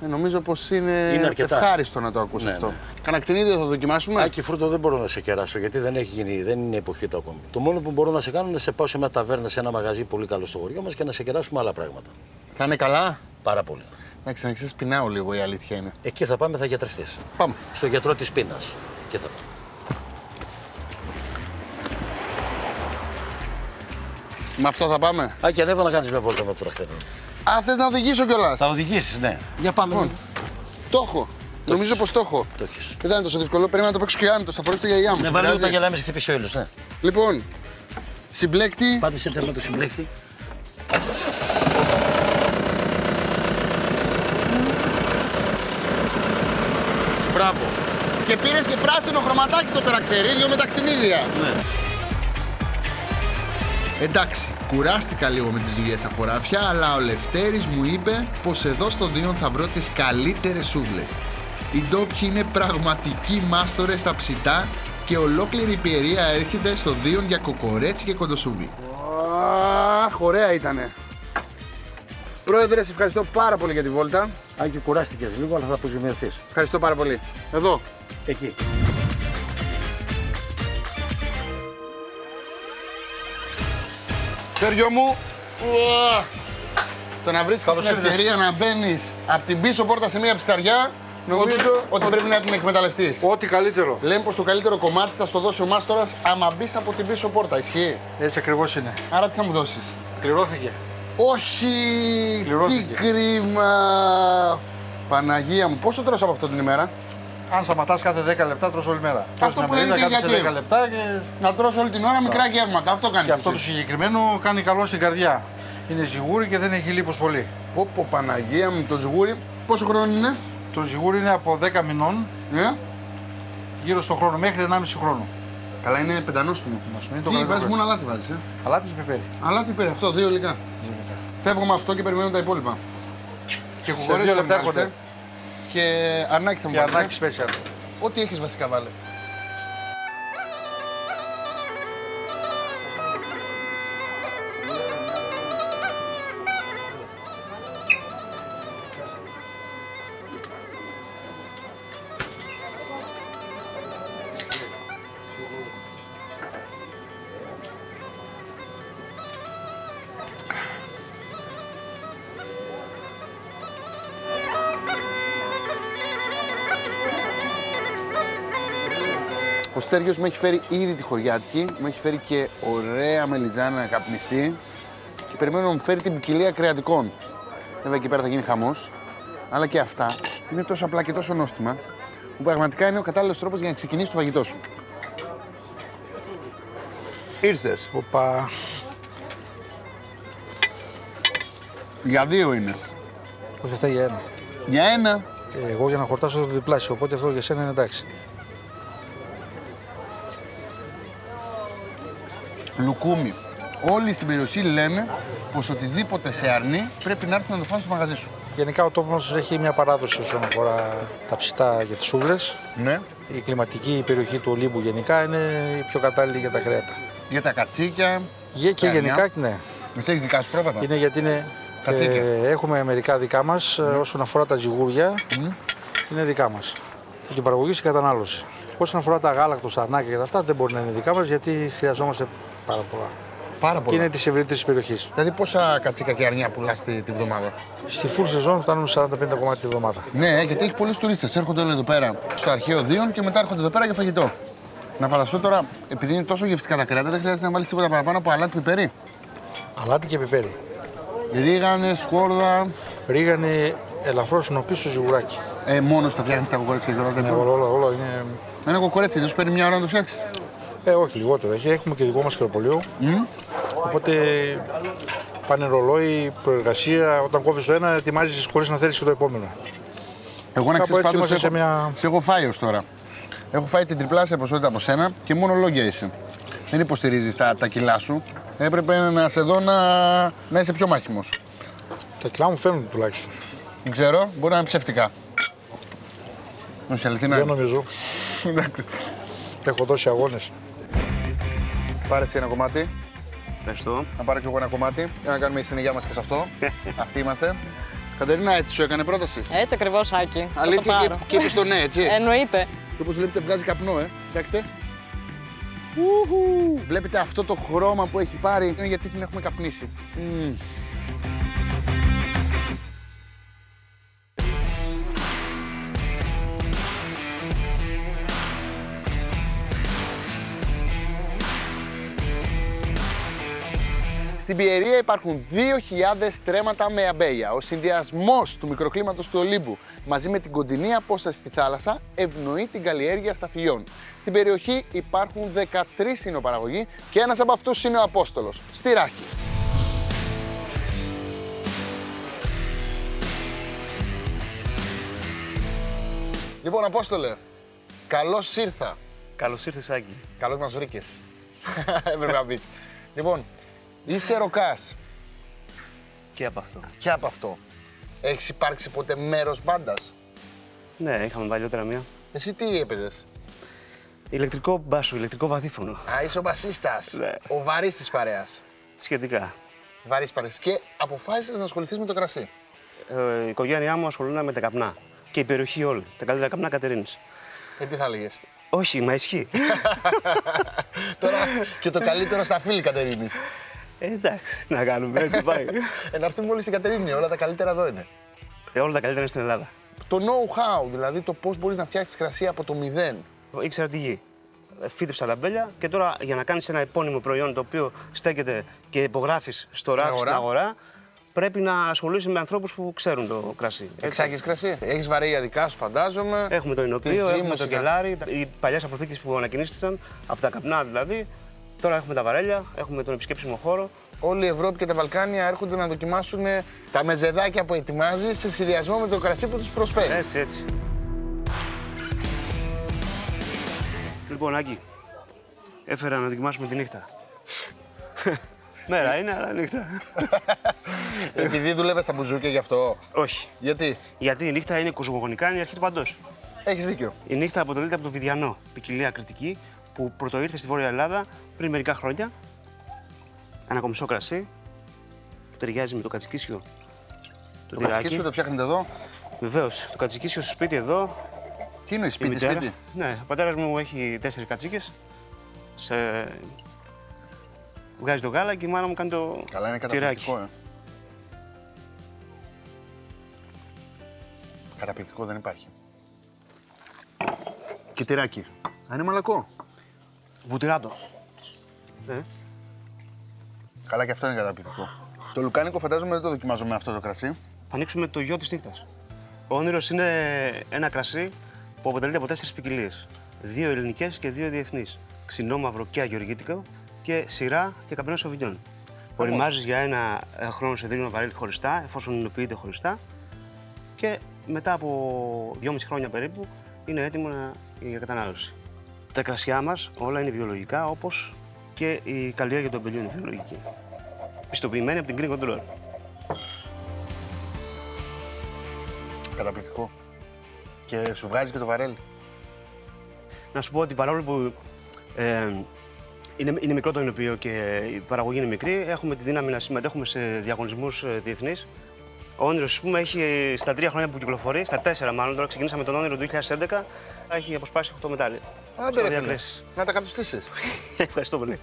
S7: Ναι.
S1: Ε, νομίζω πως είναι,
S7: Είναι αρκετά.
S1: ευχάριστο να το ακούσει
S7: Ναι,
S1: αυτό.
S7: ναι.
S1: Κανένα κτηνίδιο θα δοκιμάσουμε;
S7: Άκη φρούτο δεν μπορώ να σε κεράσω γιατί δεν έχει γίνει, δεν είναι η εποχή του ακόμη. Το μόνο που μπορώ να σε κάνω είναι να σε πάω σε μια ταβέρνα, σε ένα μαγαζί πολύ καλό στο χωριό μας και να σε κεράσουμε άλλα πράγματα.
S1: Θα είναι καλά;
S7: Πάρα πολύ.
S1: Εντάξει, να ξέρεις, πεινάω λίγο η αλήθεια είναι.
S7: Εκεί θα πάμε, θα γιατρευτείς.
S1: Πάμε.
S7: Στο γιατρό της πείνας. Εκεί θα πάμε.
S1: Με αυτό θα πάμε;
S7: Άκη, ανέβα να κάνεις μια βόλτα με το τρακτέρ.
S1: Α, θες να οδηγήσω κιόλας;
S7: Θα οδηγήσεις, ναι. Για πάμε.
S1: Λοιπόν, το έχω. Νομίζω πως το έχω.
S7: Το έχεις.
S1: Δεν ήταν τόσο δύσκολο. Πρέπει να το παίξω και άνετος. Θα φορέσω το γιαγιά μου.
S7: Ναι,
S1: σε
S7: βάλε λίγο
S1: πειράζει;
S7: τα γυαλιά με σε χτυπήσει ο ήλιος, ναι.
S1: Λοιπόν, συμπλέκτη.
S7: Πάτησε τέρμα το συμπλέκτη. Μπράβο.
S1: Και πήρες και πράσινο χρωματάκι το τρακτέρ, ίδιο με τα κτηνίδια.
S7: Ναι.
S1: Εντάξει, κουράστηκα λίγο με τις δουλειές στα χωράφια, αλλά ο Λευτέρης μου είπε πως εδώ στο Δίον θα βρω τις καλύτερες σούβλες. Οι ντόπιοι είναι πραγματικοί μάστορες στα ψητά και ολόκληρη η πιερία έρχεται στο Δίον για κοκορέτσι και κοντοσούβλι. Αχ, ωραία ήτανε. Πρόεδρε, σε ευχαριστώ πάρα πολύ για τη βόλτα.
S7: Άκη, κουράστηκες λίγο, αλλά θα αποζημιωθείς.
S1: Ευχαριστώ πάρα πολύ. Εδώ.
S7: Εκεί.
S1: Στέργιο μου. Ουα. Το να βρίσκεις
S5: Καλώς
S1: την
S5: ήρθες.
S1: ευκαιρία να μπαίνεις από την πίσω πόρτα σε μία ψταριά, νομίζω ότι πρέπει να την εκμεταλλευτείς.
S5: Ό,τι καλύτερο.
S1: Λένε πως το καλύτερο κομμάτι θα στο δώσει ο μάστορας άμα μπεις από την πίσω πόρτα. Ισχύει;
S5: Έτσι ακριβώς είναι.
S1: Άρα τι θα μου δώσεις;
S5: Πληρώθηκε.
S1: Όχι! Τι
S5: Πληρώθηκε.
S1: κρίμα! Παναγία μου, πόσο τρως από αυτό την ημέρα;
S5: Αν σταματάς κάθε 10 λεπτά, τρως όλη μέρα. Τρως
S1: Αυτό
S5: την
S1: που λένε
S5: αμερίδα
S1: και
S5: κάθε σε
S1: γιατί.
S5: 10 λεπτά και,
S1: Να τρως όλη την ώρα μικρά γεύματα. Αυτό κάνεις.
S5: και αυτό το συγκεκριμένο κάνει καλό στην καρδιά. Είναι ζυγούρι και δεν έχει λίπος πολύ.
S1: Πω πω Παναγία μου, το ζυγούρι. Πόσο χρόνο είναι;
S5: Το ζυγούρι είναι από 10 μηνών
S1: Ε;
S5: γύρω στο χρόνο, μέχρι 1,5 χρόνο.
S1: Καλά είναι πεντανόστιμο.
S5: Είναι το
S1: Τι
S5: καλύτερο
S1: βάζεις, μόνο
S5: έτσι.
S1: αλάτι βάζεις, ε;
S5: Αλάτι και πιπέρι;
S1: Αλάτι πήρε αυτό, δύο υλικά. Φεύγω με αυτό και περιμένω τα υπόλοιπα. Και
S5: Σε
S1: κουκορέτσι
S5: δύο
S1: θα μου
S5: λεπτά
S1: βάλεις, ε.
S5: έρχονται.
S1: Και αρνάκι θα μου
S5: Και
S1: βάλεις, ε;
S5: αρνάκι special.
S1: Ό,τι έχεις βασικά βάλε. Ο Στέργιος μου έχει φέρει ήδη τη χωριάτικη, μου έχει φέρει και ωραία μελιτζάνα καπνιστή και περιμένω να μου φέρει την ποικιλία κρεατικών. Βέβαια εκεί πέρα θα γίνει χαμός, αλλά και αυτά είναι τόσο απλά και τόσο νόστιμα που πραγματικά είναι ο κατάλληλος τρόπος για να ξεκινήσει το φαγητό σου. Ήρθες.
S5: Οπα.
S1: Για δύο είναι.
S5: Όχι αυτά για ένα.
S1: Για ένα.
S5: Ε, Εγώ για να χορτάσω το διπλάσιο, οπότε αυτό για σένα είναι εντάξει.
S1: Λουκούμι. Όλοι στην περιοχή λένε πως οτιδήποτε σε αρνεί πρέπει να έρθει να το φάνε στο μαγαζί σου.
S5: Γενικά ο τόπος μας έχει μια παράδοση όσον αφορά τα ψητά για τις σούβλες.
S1: Ναι.
S5: Η κλιματική περιοχή του Ολύμπου γενικά είναι η πιο κατάλληλη για τα κρέατα.
S1: Για τα κατσίκια.
S5: Γε- Και
S1: Κάνια.
S5: γενικά, ναι.
S1: Εσύ έχεις δικά σου πρόβατα.
S5: Είναι γιατί είναι,
S1: Κατσίκια.
S5: ε, έχουμε μερικά δικά μας ε, όσον αφορά τα ζυγούρια. Είναι δικά μας. Και την παραγωγή και κατανάλωση. Όσον αφορά τα γάλακτο, τα αρνάκια και τα αυτά δεν μπορεί να είναι δικά μας γιατί χρειαζόμαστε πάρα πολλά.
S1: Πάρα
S5: Και
S1: πολλά.
S5: είναι της ευρύτερης περιοχής.
S1: Δηλαδή πόσα κατσίκα και αρνιά πουλάς τη, τη βδομάδα;
S5: Στη full σεζόν φτάνουμε 45 κομμάτια τη βδομάδα.
S1: Ναι, γιατί έχει πολλούς τουρίστες. Έρχονται όλοι εδώ πέρα στο αρχαίο Δίον και μετά έρχονται εδώ πέρα για φαγητό. Να φανταστώ τώρα, επειδή είναι τόσο γευστικά τα κρέατα, δεν χρειάζεται να βάλεις τίποτα παραπάνω από αλάτι πιπερί.
S5: Αλάτι και πιπέρι.
S1: Ρίγανε, σκόρδα.
S5: Ρίγανε ελαφρώς νοπί στο ζυγουράκι.
S1: Ε, μόνος τα φτιάχνεις τα κοκορέτσια και όλα
S5: Ναι,
S1: τέτοια.
S5: όλα, όλα, όλα είναι.
S1: Ένα κοκορέτσι, δεν σου παίρνει μια ώρα να το φτιάξεις.
S5: Ε, όχι, λιγότερο. Έχει, έχουμε και δικό μας κρεοπολείο. Οπότε πάνε ρολόι, προεργασία. Όταν κόβεις το ένα, ετοιμάζεις χωρίς να θέλεις και το επόμενο.
S1: Εγώ να
S5: Κάπου
S1: ξέρεις
S5: έτσι
S1: πάντως.
S5: είμαστε
S1: Έχω...
S5: σε μια-
S1: σε έχω φάει ως τώρα. Έχω φάει την τριπλάσια ποσότητα από σένα και μόνο λόγια είσαι. Δεν υποστηρίζεις τα, τα κιλά σου. Έπρεπε να σε δω να, να είσαι πιο μάχημος.
S5: Τα κιλά μου φαίνονται τουλάχιστον.
S1: Δεν ξέρω, μπορεί να είναι ψεύτικα. Όχι, αληθινά.
S5: Δεν
S1: είναι.
S5: νομίζω.
S1: Εντάξει.
S5: Έχω δώσει αγώνες.
S1: Πάρε εσύ ένα κομμάτι.
S2: Ευχαριστώ.
S1: Να πάρω κι εγώ ένα κομμάτι για να κάνουμε η συνεργεία μας και σε αυτό. *laughs* Αυτοί είμαστε. Κατερίνα, έτσι σου έκανε πρόταση.
S8: Έτσι ακριβώς, Άκη. Θα το
S1: Αλήθεια
S8: πάρω.
S1: και, και είπες το ναι, έτσι. *laughs*
S8: Εννοείται.
S1: Και όπως βλέπετε βγάζει καπνό, ε. Κοιτάξτε. Ουχου. Βλέπετε αυτό το χρώμα που έχει πάρει είναι γιατί την έχουμε καπνίσει. Μμμ. Στην Πιερία υπάρχουν 2.000 στρέμματα με αμπέλια. Ο συνδυασμός του μικροκλίματος του Ολύμπου μαζί με την κοντινή απόσταση στη θάλασσα ευνοεί την καλλιέργεια σταφυλιών. Στην περιοχή υπάρχουν 13 συνοπαραγωγοί και ένας από αυτούς είναι ο Απόστολος, στη Ράχη. Λοιπόν, Απόστολε, καλώς ήρθα.
S9: Καλώς ήρθες, Άκη.
S1: Καλώς μας βρήκες. *laughs* Έπρεπε να πεις. Λοιπόν, είσαι ροκάς.
S9: Και από αυτό.
S1: Και από αυτό. Έχεις υπάρξει ποτέ μέρος μπάντας;
S9: Ναι, είχαμε παλιότερα μία.
S1: Εσύ τι έπαιζες;
S9: Ηλεκτρικό μπάσο, ηλεκτρικό βαθύφωνο.
S1: Α, είσαι ο μπασίστας.
S9: Ναι.
S1: Ο βαρύς της παρέας.
S9: Σχετικά.
S1: Βαρύς παρέας. Και αποφάσισες να ασχοληθείς με το κρασί.
S9: Ε, η οικογένειά μου ασχολούνται με τα καπνά. Και η περιοχή όλη. Τα καλύτερα καπνά Κατερίνης.
S1: Ε, τι θα έλεγες;
S9: Όχι, μα ισχύει. *laughs*
S1: Τώρα και το καλύτερο στα φίλη Κατερίνη.
S9: Ε, εντάξει, τι να κάνουμε, έτσι πάει.
S1: Ε, να έρθουμε όλοι στην Κατερίνη, όλα τα καλύτερα εδώ είναι.
S9: ε, όλα τα καλύτερα είναι στην Ελλάδα.
S1: Το know-how, δηλαδή το πώς μπορείς να φτιάξεις κρασί από το μηδέν.
S9: Ήξερα τι γη. Ε, Φύτεψα τα μπέλια και τώρα για να κάνεις ένα επώνυμο προϊόν το οποίο στέκεται και υπογράφεις στο ράφι στην
S1: αγορά.
S9: αγορά, πρέπει να ασχολείσαι με ανθρώπους που ξέρουν το κρασί. έτσι.
S1: Εξάγεις κρασί. Έχεις βαρέα δικά σου, φαντάζομαι.
S9: Έχουμε το
S1: Τη
S9: Ινοπείο,
S1: ζύμωση,
S9: έχουμε το
S1: κα-
S9: Κελάρι, οι παλιές αποθήκες που ανακοινήστησαν από τα καπνά δηλαδή. Τώρα έχουμε τα βαρέλια, έχουμε τον επισκέψιμο χώρο.
S1: Όλη η Ευρώπη και τα Βαλκάνια έρχονται να δοκιμάσουν τα μεζεδάκια που ετοιμάζει σε συνδυασμό με το κρασί που τους προσφέρει.
S9: Έτσι, έτσι. Λοιπόν, Άκη, έφερα να δοκιμάσουμε τη νύχτα. *laughs* Μέρα είναι, αλλά νύχτα. *laughs*
S1: Επειδή δουλεύει στα μπουζούκια γι' αυτό.
S9: Όχι.
S1: Γιατί;
S9: Γιατί η νύχτα είναι κοσμογονικά, είναι η αρχή του παντός.
S1: Έχεις δίκιο.
S9: Η νύχτα αποτελείται από το Βιδιανό, ποικιλία κριτική, που πρωτοήρθε στη Βόρεια Ελλάδα πριν μερικά χρόνια. Ένα κομψό κρασί που ταιριάζει με το κατσικίσιο.
S1: Το κατσικί σου το φτιάχνετε εδώ;
S9: Βεβαίως. Το κατσικίσιο στο σπίτι εδώ.
S1: Τι είναι,
S9: η
S1: σπίτι,
S9: μητέρα-
S1: σπίτι;
S9: Ναι, ο πατέρας μου έχει τέσσερις κατσίκες. Σε... Βγάζει το γάλα και η μάνα μου κάνει το
S1: Καλά, είναι
S9: τυράκι.
S1: καταπληκτικό, ε. Καταπληκτικό δεν υπάρχει. Και τυράκι. Α, είναι μαλακό.
S9: Βουτυράτο. Ε,
S1: Καλά και αυτό είναι καταπληκτικό. Το λουκάνικο φαντάζομαι δεν το δοκιμάζω με αυτό το κρασί.
S9: θα ανοίξουμε το γιο της νύχτας. Ο όνειρος είναι ένα κρασί που αποτελείται από τέσσερις ποικιλίες. Δύο ελληνικές και δύο διεθνείς. Ξινό, μαύρο και αγιοργήτικο και σειρά και καπνό σοβινιόν. Οριμάζεις για ένα ε, χρόνο σε δίλημα βαρέλι χωριστά, εφόσον ενοποιείται χωριστά. Και μετά από 2,5 χρόνια περίπου είναι έτοιμο να, για κατανάλωση. Τα κρασιά μας όλα είναι βιολογικά, όπως και η καλλιέργεια των πελιών είναι βιολογική. Πιστοποιημένη από την Green Control.
S1: Καταπληκτικό. Και σου βγάζει και το βαρέλι.
S9: Να σου πω ότι παρόλο που ε, είναι, είναι μικρό το ενωπείο και η παραγωγή είναι μικρή, έχουμε τη δύναμη να συμμετέχουμε σε διαγωνισμούς διεθνείς. Ο Όνειρος, ας πούμε, έχει στα τρία χρόνια που κυκλοφορεί, στα τέσσερα μάλλον, τώρα ξεκινήσαμε τον Όνειρο το 2011, έχει αποσπάσει 8 μετάλλια.
S1: Άντε
S9: Στο
S1: ρε φίλε.
S9: διακρίσεις.
S1: Να τα κατουστήσεις. *laughs*
S9: Ευχαριστώ πολύ.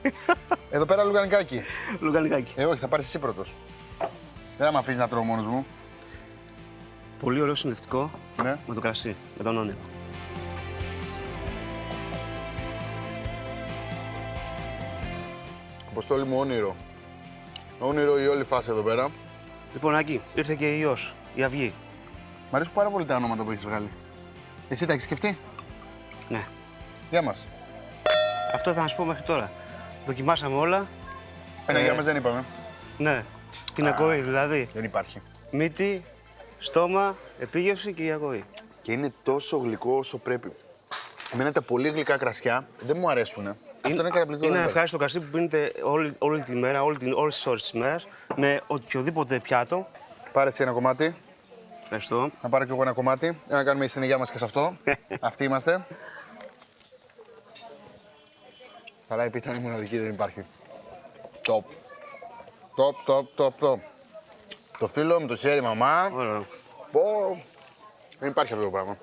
S1: Εδώ πέρα λουγανικάκι.
S9: Λουγκανικάκι.
S1: Ε, όχι, θα πάρεις εσύ πρώτος. Δεν θα με αφήσεις να τρώω μόνος μου.
S9: Πολύ ωραίο συνδευτικό
S1: Ναι.
S9: με το κρασί, με τον Όνειρο.
S1: Αποστόλη μου όνειρο. Όνειρο η όλη φάση εδώ πέρα.
S9: Λοιπόν, Άκη, ήρθε και η ιός, η αυγή.
S1: Μ' αρέσουν πάρα πολύ τα ονόματα που έχεις βγάλει. Εσύ τα έχεις σκεφτεί;
S9: Ναι.
S1: Γεια μας.
S9: Αυτό θα σα πω μέχρι τώρα. Δοκιμάσαμε όλα.
S1: Ένα
S9: Ε,
S1: γεια μας δεν είπαμε.
S9: Ναι. Την ακοή δηλαδή.
S1: Δεν υπάρχει.
S9: Μύτη, στόμα, επίγευση και η ακοή.
S1: Και είναι τόσο γλυκό όσο πρέπει. Εμένα τα πολύ γλυκά κρασιά δεν μου αρέσουν. Αυτό είναι καταπληκτικό.
S9: Είναι
S1: δεν
S9: ένα ευχάριστο κρασί που πίνετε όλη, όλη τη μέρα, όλη την, όλες τις ώρες της μέρας, με οποιοδήποτε πιάτο.
S1: υπάρχει. Πάρε εσύ ένα κομμάτι.
S9: Ευχαριστώ.
S1: Να πάρω κι εγώ ένα κομμάτι. Για να κάνουμε την υγεία μας και σε αυτό. *laughs* Αυτοί είμαστε. Καλά, η πίτα είναι μοναδική, δεν υπάρχει. Top. Top, top, top, top. Το φίλο με το χέρι, μαμά.
S9: Ωραίο.
S1: Πω. Δεν υπάρχει αυτό το πράγμα.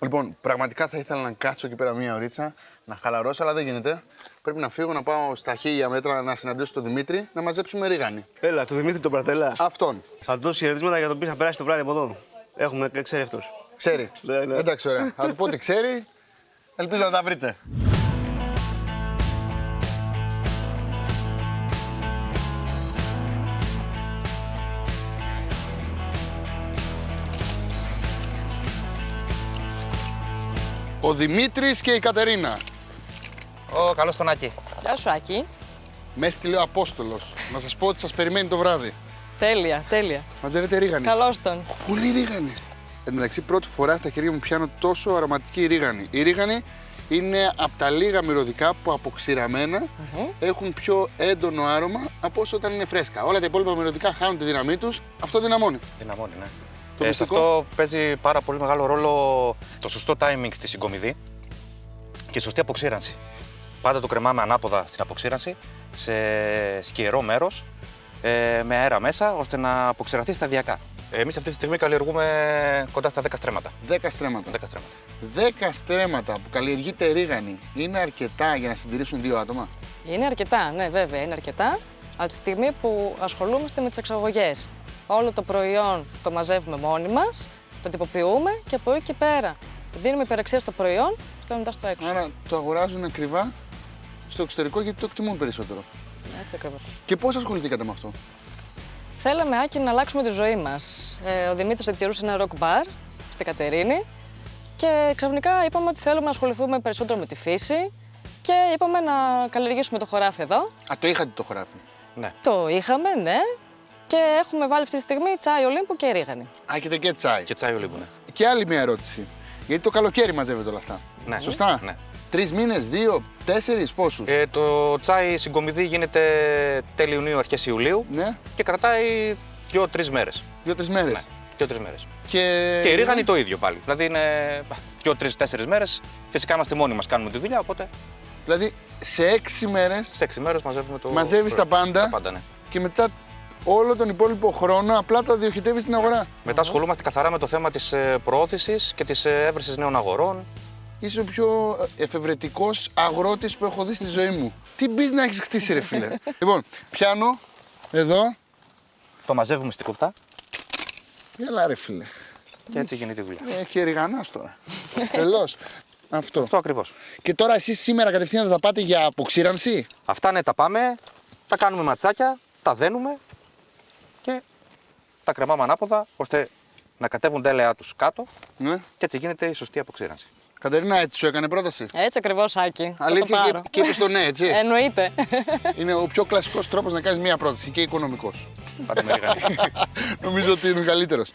S1: Λοιπόν, πραγματικά θα ήθελα να κάτσω εκεί πέρα μία ωρίτσα, να χαλαρώσω, αλλά δεν γίνεται. Πρέπει να φύγω, να πάω στα χίλια μέτρα να συναντήσω τον Δημήτρη, να μαζέψουμε ρίγανη.
S9: Έλα, του Δημήτρη τον Πρατέλα.
S1: Αυτόν.
S9: Θα του δώσει χαιρετίσματα για το πει θα περάσει το βράδυ από εδώ. Έχουμε, ξέρει αυτός.
S1: Ξέρει.
S9: Ναι, ναι.
S1: Εντάξει, ωραία. Θα του πω ότι ξέρει. Ελπίζω να τα βρείτε. Ο Δημήτρης και η Κατερίνα.
S8: Ω, καλώς τον Άκη.
S10: Γεια σου, Άκη.
S1: Με έστειλε ο Απόστολος. Να σας πω ότι σας περιμένει το βράδυ.
S10: Τέλεια, τέλεια.
S1: Μαζεύετε ρίγανη.
S10: Καλώς τον.
S1: Πολύ ρίγανη. Εν τω μεταξύ, πρώτη φορά στα χέρια μου πιάνω τόσο αρωματική ρίγανη. Η ρίγανη είναι από τα λίγα μυρωδικά που αποξηραμένα έχουν πιο έντονο άρωμα από όσο όταν είναι φρέσκα. Όλα τα υπόλοιπα μυρωδικά χάνουν τη δύναμή τους, αυτό δυναμώνει.
S8: Δυναμώνει, ναι.
S1: Το
S8: Ε, σε
S1: μυστικό;
S8: αυτό παίζει πάρα πολύ μεγάλο ρόλο το σωστό timing στη συγκομιδή και η σωστή αποξήρανση. Πάντα το κρεμάμε ανάποδα στην αποξήρανση, σε σκιερό μέρος, ε, με αέρα μέσα, ώστε να αποξηραθεί σταδιακά. Εμείς αυτή τη στιγμή καλλιεργούμε κοντά στα 10 στρέμματα.
S1: 10 στρέμματα.
S8: 10 στρέμματα.
S1: 10 στρέμματα που καλλιεργείται ρίγανη είναι αρκετά για να συντηρήσουν δύο άτομα;
S10: Είναι αρκετά, ναι, βέβαια, είναι αρκετά. Από τη στιγμή που ασχολούμαστε με τις εξαγωγές. Όλο το προϊόν το μαζεύουμε μόνοι μας, το τυποποιούμε και από εκεί και πέρα δίνουμε υπεραξία στο προϊόν, στο μετά στο έξω.
S1: Άρα το αγοράζουν ακριβά στο εξωτερικό γιατί το εκτιμούν περισσότερο.
S10: Έτσι ακριβώς.
S1: Και πώς ασχοληθήκατε με αυτό;
S10: Θέλαμε, Άκη, να αλλάξουμε τη ζωή μας. Ε, ο Δημήτρης διατηρούσε ένα rock bar στην Κατερίνη και ξαφνικά είπαμε ότι θέλουμε να ασχοληθούμε περισσότερο με τη φύση και είπαμε να καλλιεργήσουμε το χωράφι εδώ.
S1: Α, το είχατε το χωράφι.
S8: Ναι.
S10: Το είχαμε, ναι. Και έχουμε βάλει αυτή τη στιγμή τσάι Ολύμπου και ρίγανη.
S1: Α, έχετε και τσάι.
S8: Και τσάι ολίβου, ναι.
S1: Και άλλη μια ερώτηση. Γιατί το καλοκαίρι μαζεύετε όλα αυτά.
S8: Ναι.
S1: Σωστά.
S8: Ναι.
S1: Τρεις μήνες, δύο, τέσσερις, πόσους;
S8: Ε, το τσάι συγκομιδή γίνεται τέλη Ιουνίου, αρχές Ιουλίου
S1: Ναι,
S8: και κρατάει 2-3 μέρες.
S1: δύο-τρει μέρες.
S8: Ναι, 2-3 μέρες.
S1: Και...
S8: Και η ρίγανη το ίδιο πάλι. Δηλαδή είναι 2-3-4 μέρες. Φυσικά είμαστε μόνοι μας, κάνουμε τη δουλειά. Οπότε
S1: Δηλαδή σε έξι μέρες
S8: σε 6 μέρες μαζεύουμε το.
S1: Μαζεύεις τα πάντα.
S8: Τα πάντα, ναι.
S1: και μετά όλο τον υπόλοιπο χρόνο απλά τα διοχετεύει στην αγορά.
S8: Μετά ασχολούμαστε καθαρά με το θέμα της προώθησης και της έβρεσης νέων αγορών.
S1: Είσαι ο πιο εφευρετικός αγρότης που έχω δει στη ζωή μου. Τι μπει να έχεις χτίσει, ρε φίλε. *laughs* λοιπόν, πιάνω εδώ.
S8: Το μαζεύουμε στην κουφτά
S1: Έλα, ρε φίλε.
S8: και έτσι γίνεται η δουλειά.
S1: Ε, και ριγανάς τώρα. Τελώ. Αυτό.
S8: Αυτό ακριβώς.
S1: Και τώρα εσείς σήμερα κατευθείαν θα πάτε για αποξήρανση;
S8: Αυτά ναι, τα πάμε, τα κάνουμε ματσάκια, τα δένουμε και τα κρεμάμε ανάποδα ώστε να κατέβουν τα έλαιά τους κάτω
S1: Ναι.
S8: και έτσι γίνεται η σωστή αποξήρανση.
S1: Κατερίνα, έτσι σου έκανε πρόταση.
S10: Έτσι ακριβώς, Άκη. Θα το
S1: Αλήθεια
S10: πάρω.
S1: και, και είπες το ναι, έτσι. *laughs*
S10: Εννοείται.
S1: Είναι ο πιο κλασικός τρόπος να κάνεις μία πρόταση και οικονομικός.
S8: Πάτε με ρίγανη.
S1: Νομίζω ότι είναι ο καλύτερος.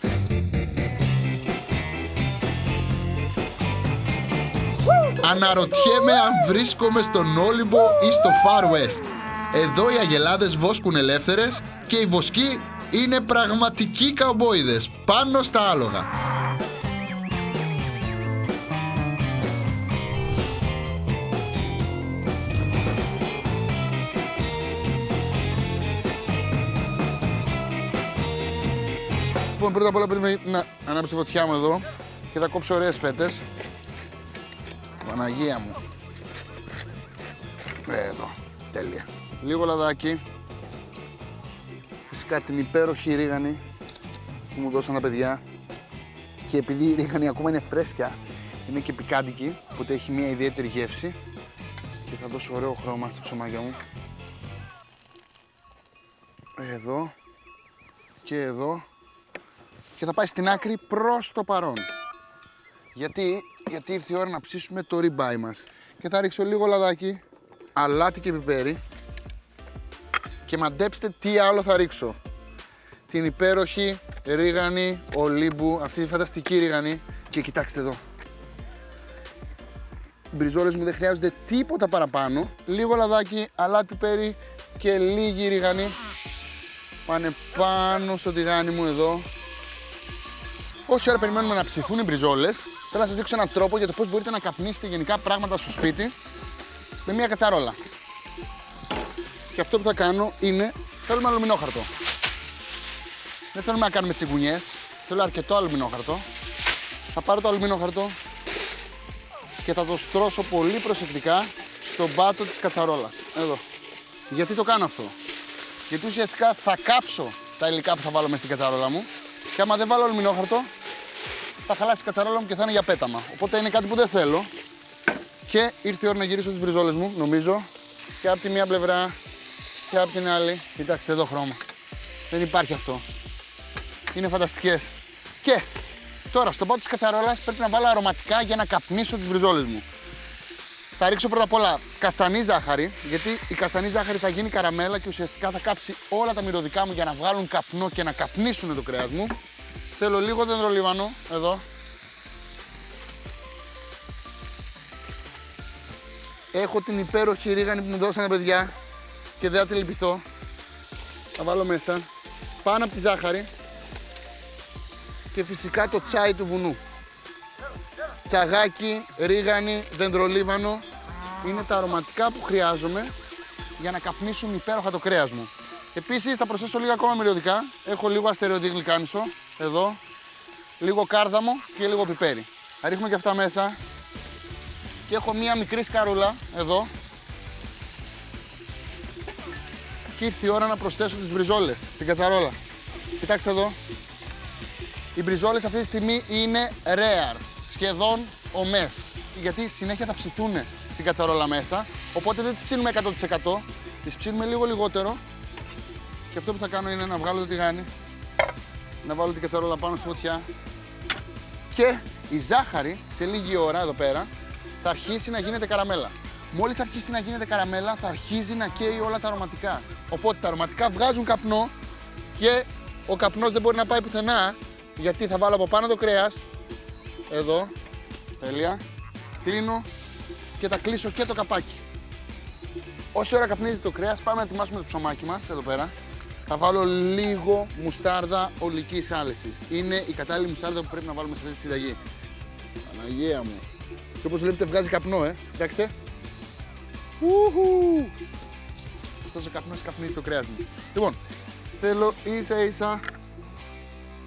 S1: Αναρωτιέμαι αν βρίσκομαι στον Όλυμπο ή στο Far West. Εδώ οι αγελάδες βόσκουν ελεύθερες και οι βοσκοί είναι πραγματικοί καουμπόιδες πάνω στα άλογα. Λοιπόν, πρώτα απ' όλα πρέπει να ανάψω τη φωτιά μου εδώ και θα κόψω ωραίες φέτες. Παναγία μου. Εδώ, τέλεια. Λίγο λαδάκι. Φυσικά την υπέροχη ρίγανη που μου δώσαν τα παιδιά. Και επειδή η ρίγανη ακόμα είναι φρέσκια, είναι και πικάντικη, οπότε έχει μια ιδιαίτερη γεύση. Και θα δώσω ωραίο χρώμα στα ψωμάκια μου. Εδώ και εδώ και θα πάει στην άκρη προς το παρόν. Γιατί, γιατί ήρθε η ώρα να ψήσουμε το ριμπάι μας. Και θα ρίξω λίγο λαδάκι, αλάτι και πιπέρι. Και μαντέψτε τι άλλο θα ρίξω. Την υπέροχη ρίγανη ολίμπου, αυτή τη φανταστική ρίγανη. Και κοιτάξτε εδώ. Οι μπριζόλες μου δεν χρειάζονται τίποτα παραπάνω. Λίγο λαδάκι, αλάτι, πιπέρι και λίγη ρίγανη. Πάνε πάνω στο τηγάνι μου εδώ. Όση ώρα περιμένουμε να ψηθούν οι μπριζόλες, θέλω να σας δείξω έναν τρόπο για το πώς μπορείτε να καπνίσετε γενικά πράγματα στο σπίτι με μια κατσαρόλα. Και αυτό που θα κάνω είναι. Θέλουμε αλουμινόχαρτο. Δεν θέλουμε να κάνουμε τσιγκουνιές. Θέλω αρκετό αλουμινόχαρτο. Θα πάρω το αλουμινόχαρτο και θα το στρώσω πολύ προσεκτικά στον πάτο της κατσαρόλας. Εδώ. Γιατί το κάνω αυτό; Γιατί ουσιαστικά θα κάψω τα υλικά που θα βάλω μέσα στην κατσαρόλα μου και άμα δεν βάλω αλουμινόχαρτο θα χαλάσει η κατσαρόλα μου και θα είναι για πέταμα. Οπότε είναι κάτι που δεν θέλω. Και ήρθε η ώρα να γυρίσω τις μπριζόλες μου, νομίζω. Και από τη μία πλευρά και από την άλλη. Κοιτάξτε εδώ χρώμα. Δεν υπάρχει αυτό. Είναι φανταστικές. Και τώρα στο πάτο της κατσαρόλας πρέπει να βάλω αρωματικά για να καπνίσω τις μπριζόλες μου. Θα ρίξω πρώτα απ' όλα καστανή ζάχαρη, γιατί η καστανή ζάχαρη θα γίνει καραμέλα και ουσιαστικά θα κάψει όλα τα μυρωδικά μου για να βγάλουν καπνό και να καπνίσουν το κρέας μου. Θέλω λίγο δεντρολίβανο, εδώ. Έχω την υπέροχη ρίγανη που μου δώσανε παιδιά και δεν θα τη λυπηθώ. Θα βάλω μέσα. Πάνω από τη ζάχαρη. Και φυσικά το τσάι του βουνού. Τσαγάκι, ρίγανη, δεντρολίβανο. Είναι τα αρωματικά που χρειάζομαι για να καπνίσουν υπέροχα το κρέας μου. Επίσης θα προσθέσω λίγα ακόμα μυρωδικά. Έχω λίγο αστεριωτή γλυκάνισο, εδώ. Λίγο κάρδαμο και λίγο πιπέρι. Θα ρίχνουμε και αυτά μέσα. Και έχω μία μικρή σκαρούλα, εδώ. Και ήρθε η ώρα να προσθέσω τις μπριζόλες στην κατσαρόλα. Κοιτάξτε εδώ. Οι μπριζόλες αυτή τη στιγμή είναι rare, σχεδόν ομές. Γιατί συνέχεια θα ψηθούν στην κατσαρόλα μέσα, οπότε δεν τις ψήνουμε 100%. Τις ψήνουμε λίγο λιγότερο. Και αυτό που θα κάνω είναι να βγάλω το τηγάνι, να βάλω την κατσαρόλα πάνω στη φωτιά και η ζάχαρη σε λίγη ώρα εδώ πέρα θα αρχίσει να γίνεται καραμέλα. Μόλις αρχίσει να γίνεται καραμέλα, θα αρχίζει να καίει όλα τα αρωματικά. Οπότε τα αρωματικά βγάζουν καπνό και ο καπνός δεν μπορεί να πάει πουθενά γιατί θα βάλω από πάνω το κρέας. Εδώ. Τέλεια. Κλείνω και θα κλείσω και το καπάκι. Όση ώρα καπνίζει το κρέας, πάμε να ετοιμάσουμε το ψωμάκι μας εδώ πέρα. Θα βάλω λίγο μουστάρδα ολικής άλεσης. Είναι η κατάλληλη μουστάρδα που πρέπει να βάλουμε σε αυτή τη συνταγή. Παναγία μου. Και όπως βλέπετε βγάζει καπνό, ε. Κοιτάξτε. Ουχου. Αυτός ο καπνός καπνίζει το κρέας μου. Λοιπόν, θέλω ίσα ίσα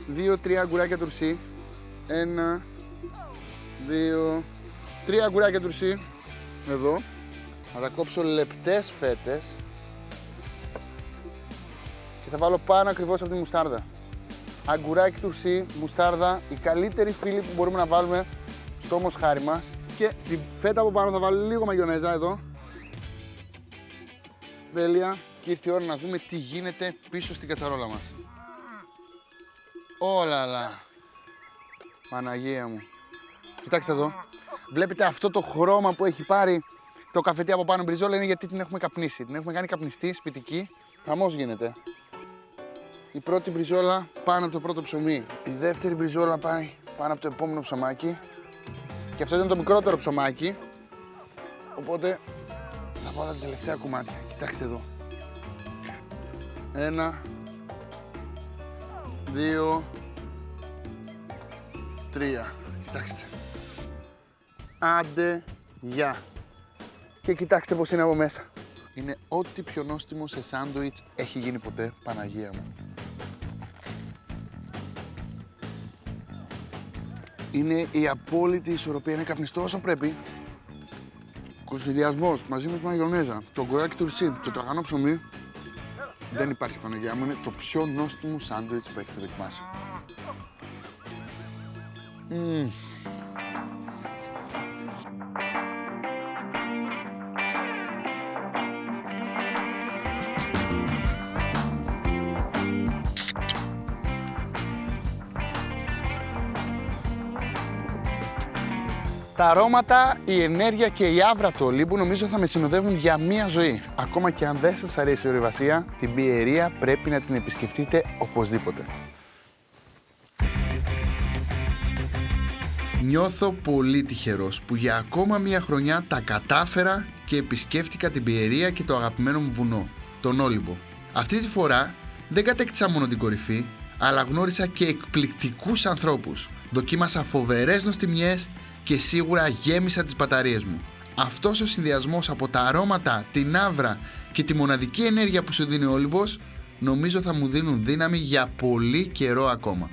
S1: δύο-τρία αγκουράκια τουρσί. Ένα, δύο, τρία αγκουράκια τουρσί. Εδώ. Θα τα κόψω λεπτές φέτες. Και θα βάλω πάνω ακριβώς από τη μουστάρδα. Αγκουράκι τουρσί, μουστάρδα, η καλύτερη φίλη που μπορούμε να βάλουμε στο μοσχάρι μας. Και στην φέτα από πάνω θα βάλω λίγο μαγιονέζα εδώ. Τέλεια. Και ήρθε η ώρα να δούμε τι γίνεται πίσω στην κατσαρόλα μας. Όλαλα. Παναγία μου. Κοιτάξτε εδώ. Βλέπετε αυτό το χρώμα που έχει πάρει το καφετί από πάνω μπριζόλα είναι γιατί την έχουμε καπνίσει. Την έχουμε κάνει καπνιστή, σπιτική. Χαμός γίνεται. Η πρώτη μπριζόλα πάνω από το πρώτο ψωμί. Η δεύτερη μπριζόλα πάει πάνω από το επόμενο ψωμάκι. Και αυτό ήταν το μικρότερο ψωμάκι. Οπότε θα βάλω τα τελευταία κομμάτια. Κοιτάξτε εδώ. Ένα, δύο, τρία. Κοιτάξτε. Άντε, γεια. Και κοιτάξτε πώς είναι από μέσα. Είναι ό,τι πιο νόστιμο σε σάντουιτς έχει γίνει ποτέ, Παναγία μου. Είναι η απόλυτη ισορροπία, είναι καπνιστός όσο πρέπει. Κοσυδιασμός μαζί με τη μαγιονέζα, το γκουράκι του ρσί, το τραγανό ψωμί. Δεν υπάρχει Παναγία μου, είναι το πιο νόστιμο σάντουιτς που έχετε δοκιμάσει. Μμμ. Τα αρώματα, η ενέργεια και η άβρα του Ολύμπου νομίζω θα με συνοδεύουν για μία ζωή. Ακόμα και αν δεν σας αρέσει η ορειβασία, την πιερία πρέπει να την επισκεφτείτε οπωσδήποτε. Νιώθω πολύ τυχερός που για ακόμα μία χρονιά τα κατάφερα και επισκέφτηκα την πιερία και το αγαπημένο μου βουνό, τον Όλυμπο. Αυτή τη φορά δεν κατέκτησα μόνο την κορυφή, αλλά γνώρισα και εκπληκτικούς ανθρώπους. Δοκίμασα φοβερές νοστιμιές και σίγουρα γέμισα τις μπαταρίες μου. Αυτός ο συνδυασμός από τα αρώματα, την άβρα και τη μοναδική ενέργεια που σου δίνει ο Όλυμπος νομίζω θα μου δίνουν δύναμη για πολύ καιρό ακόμα.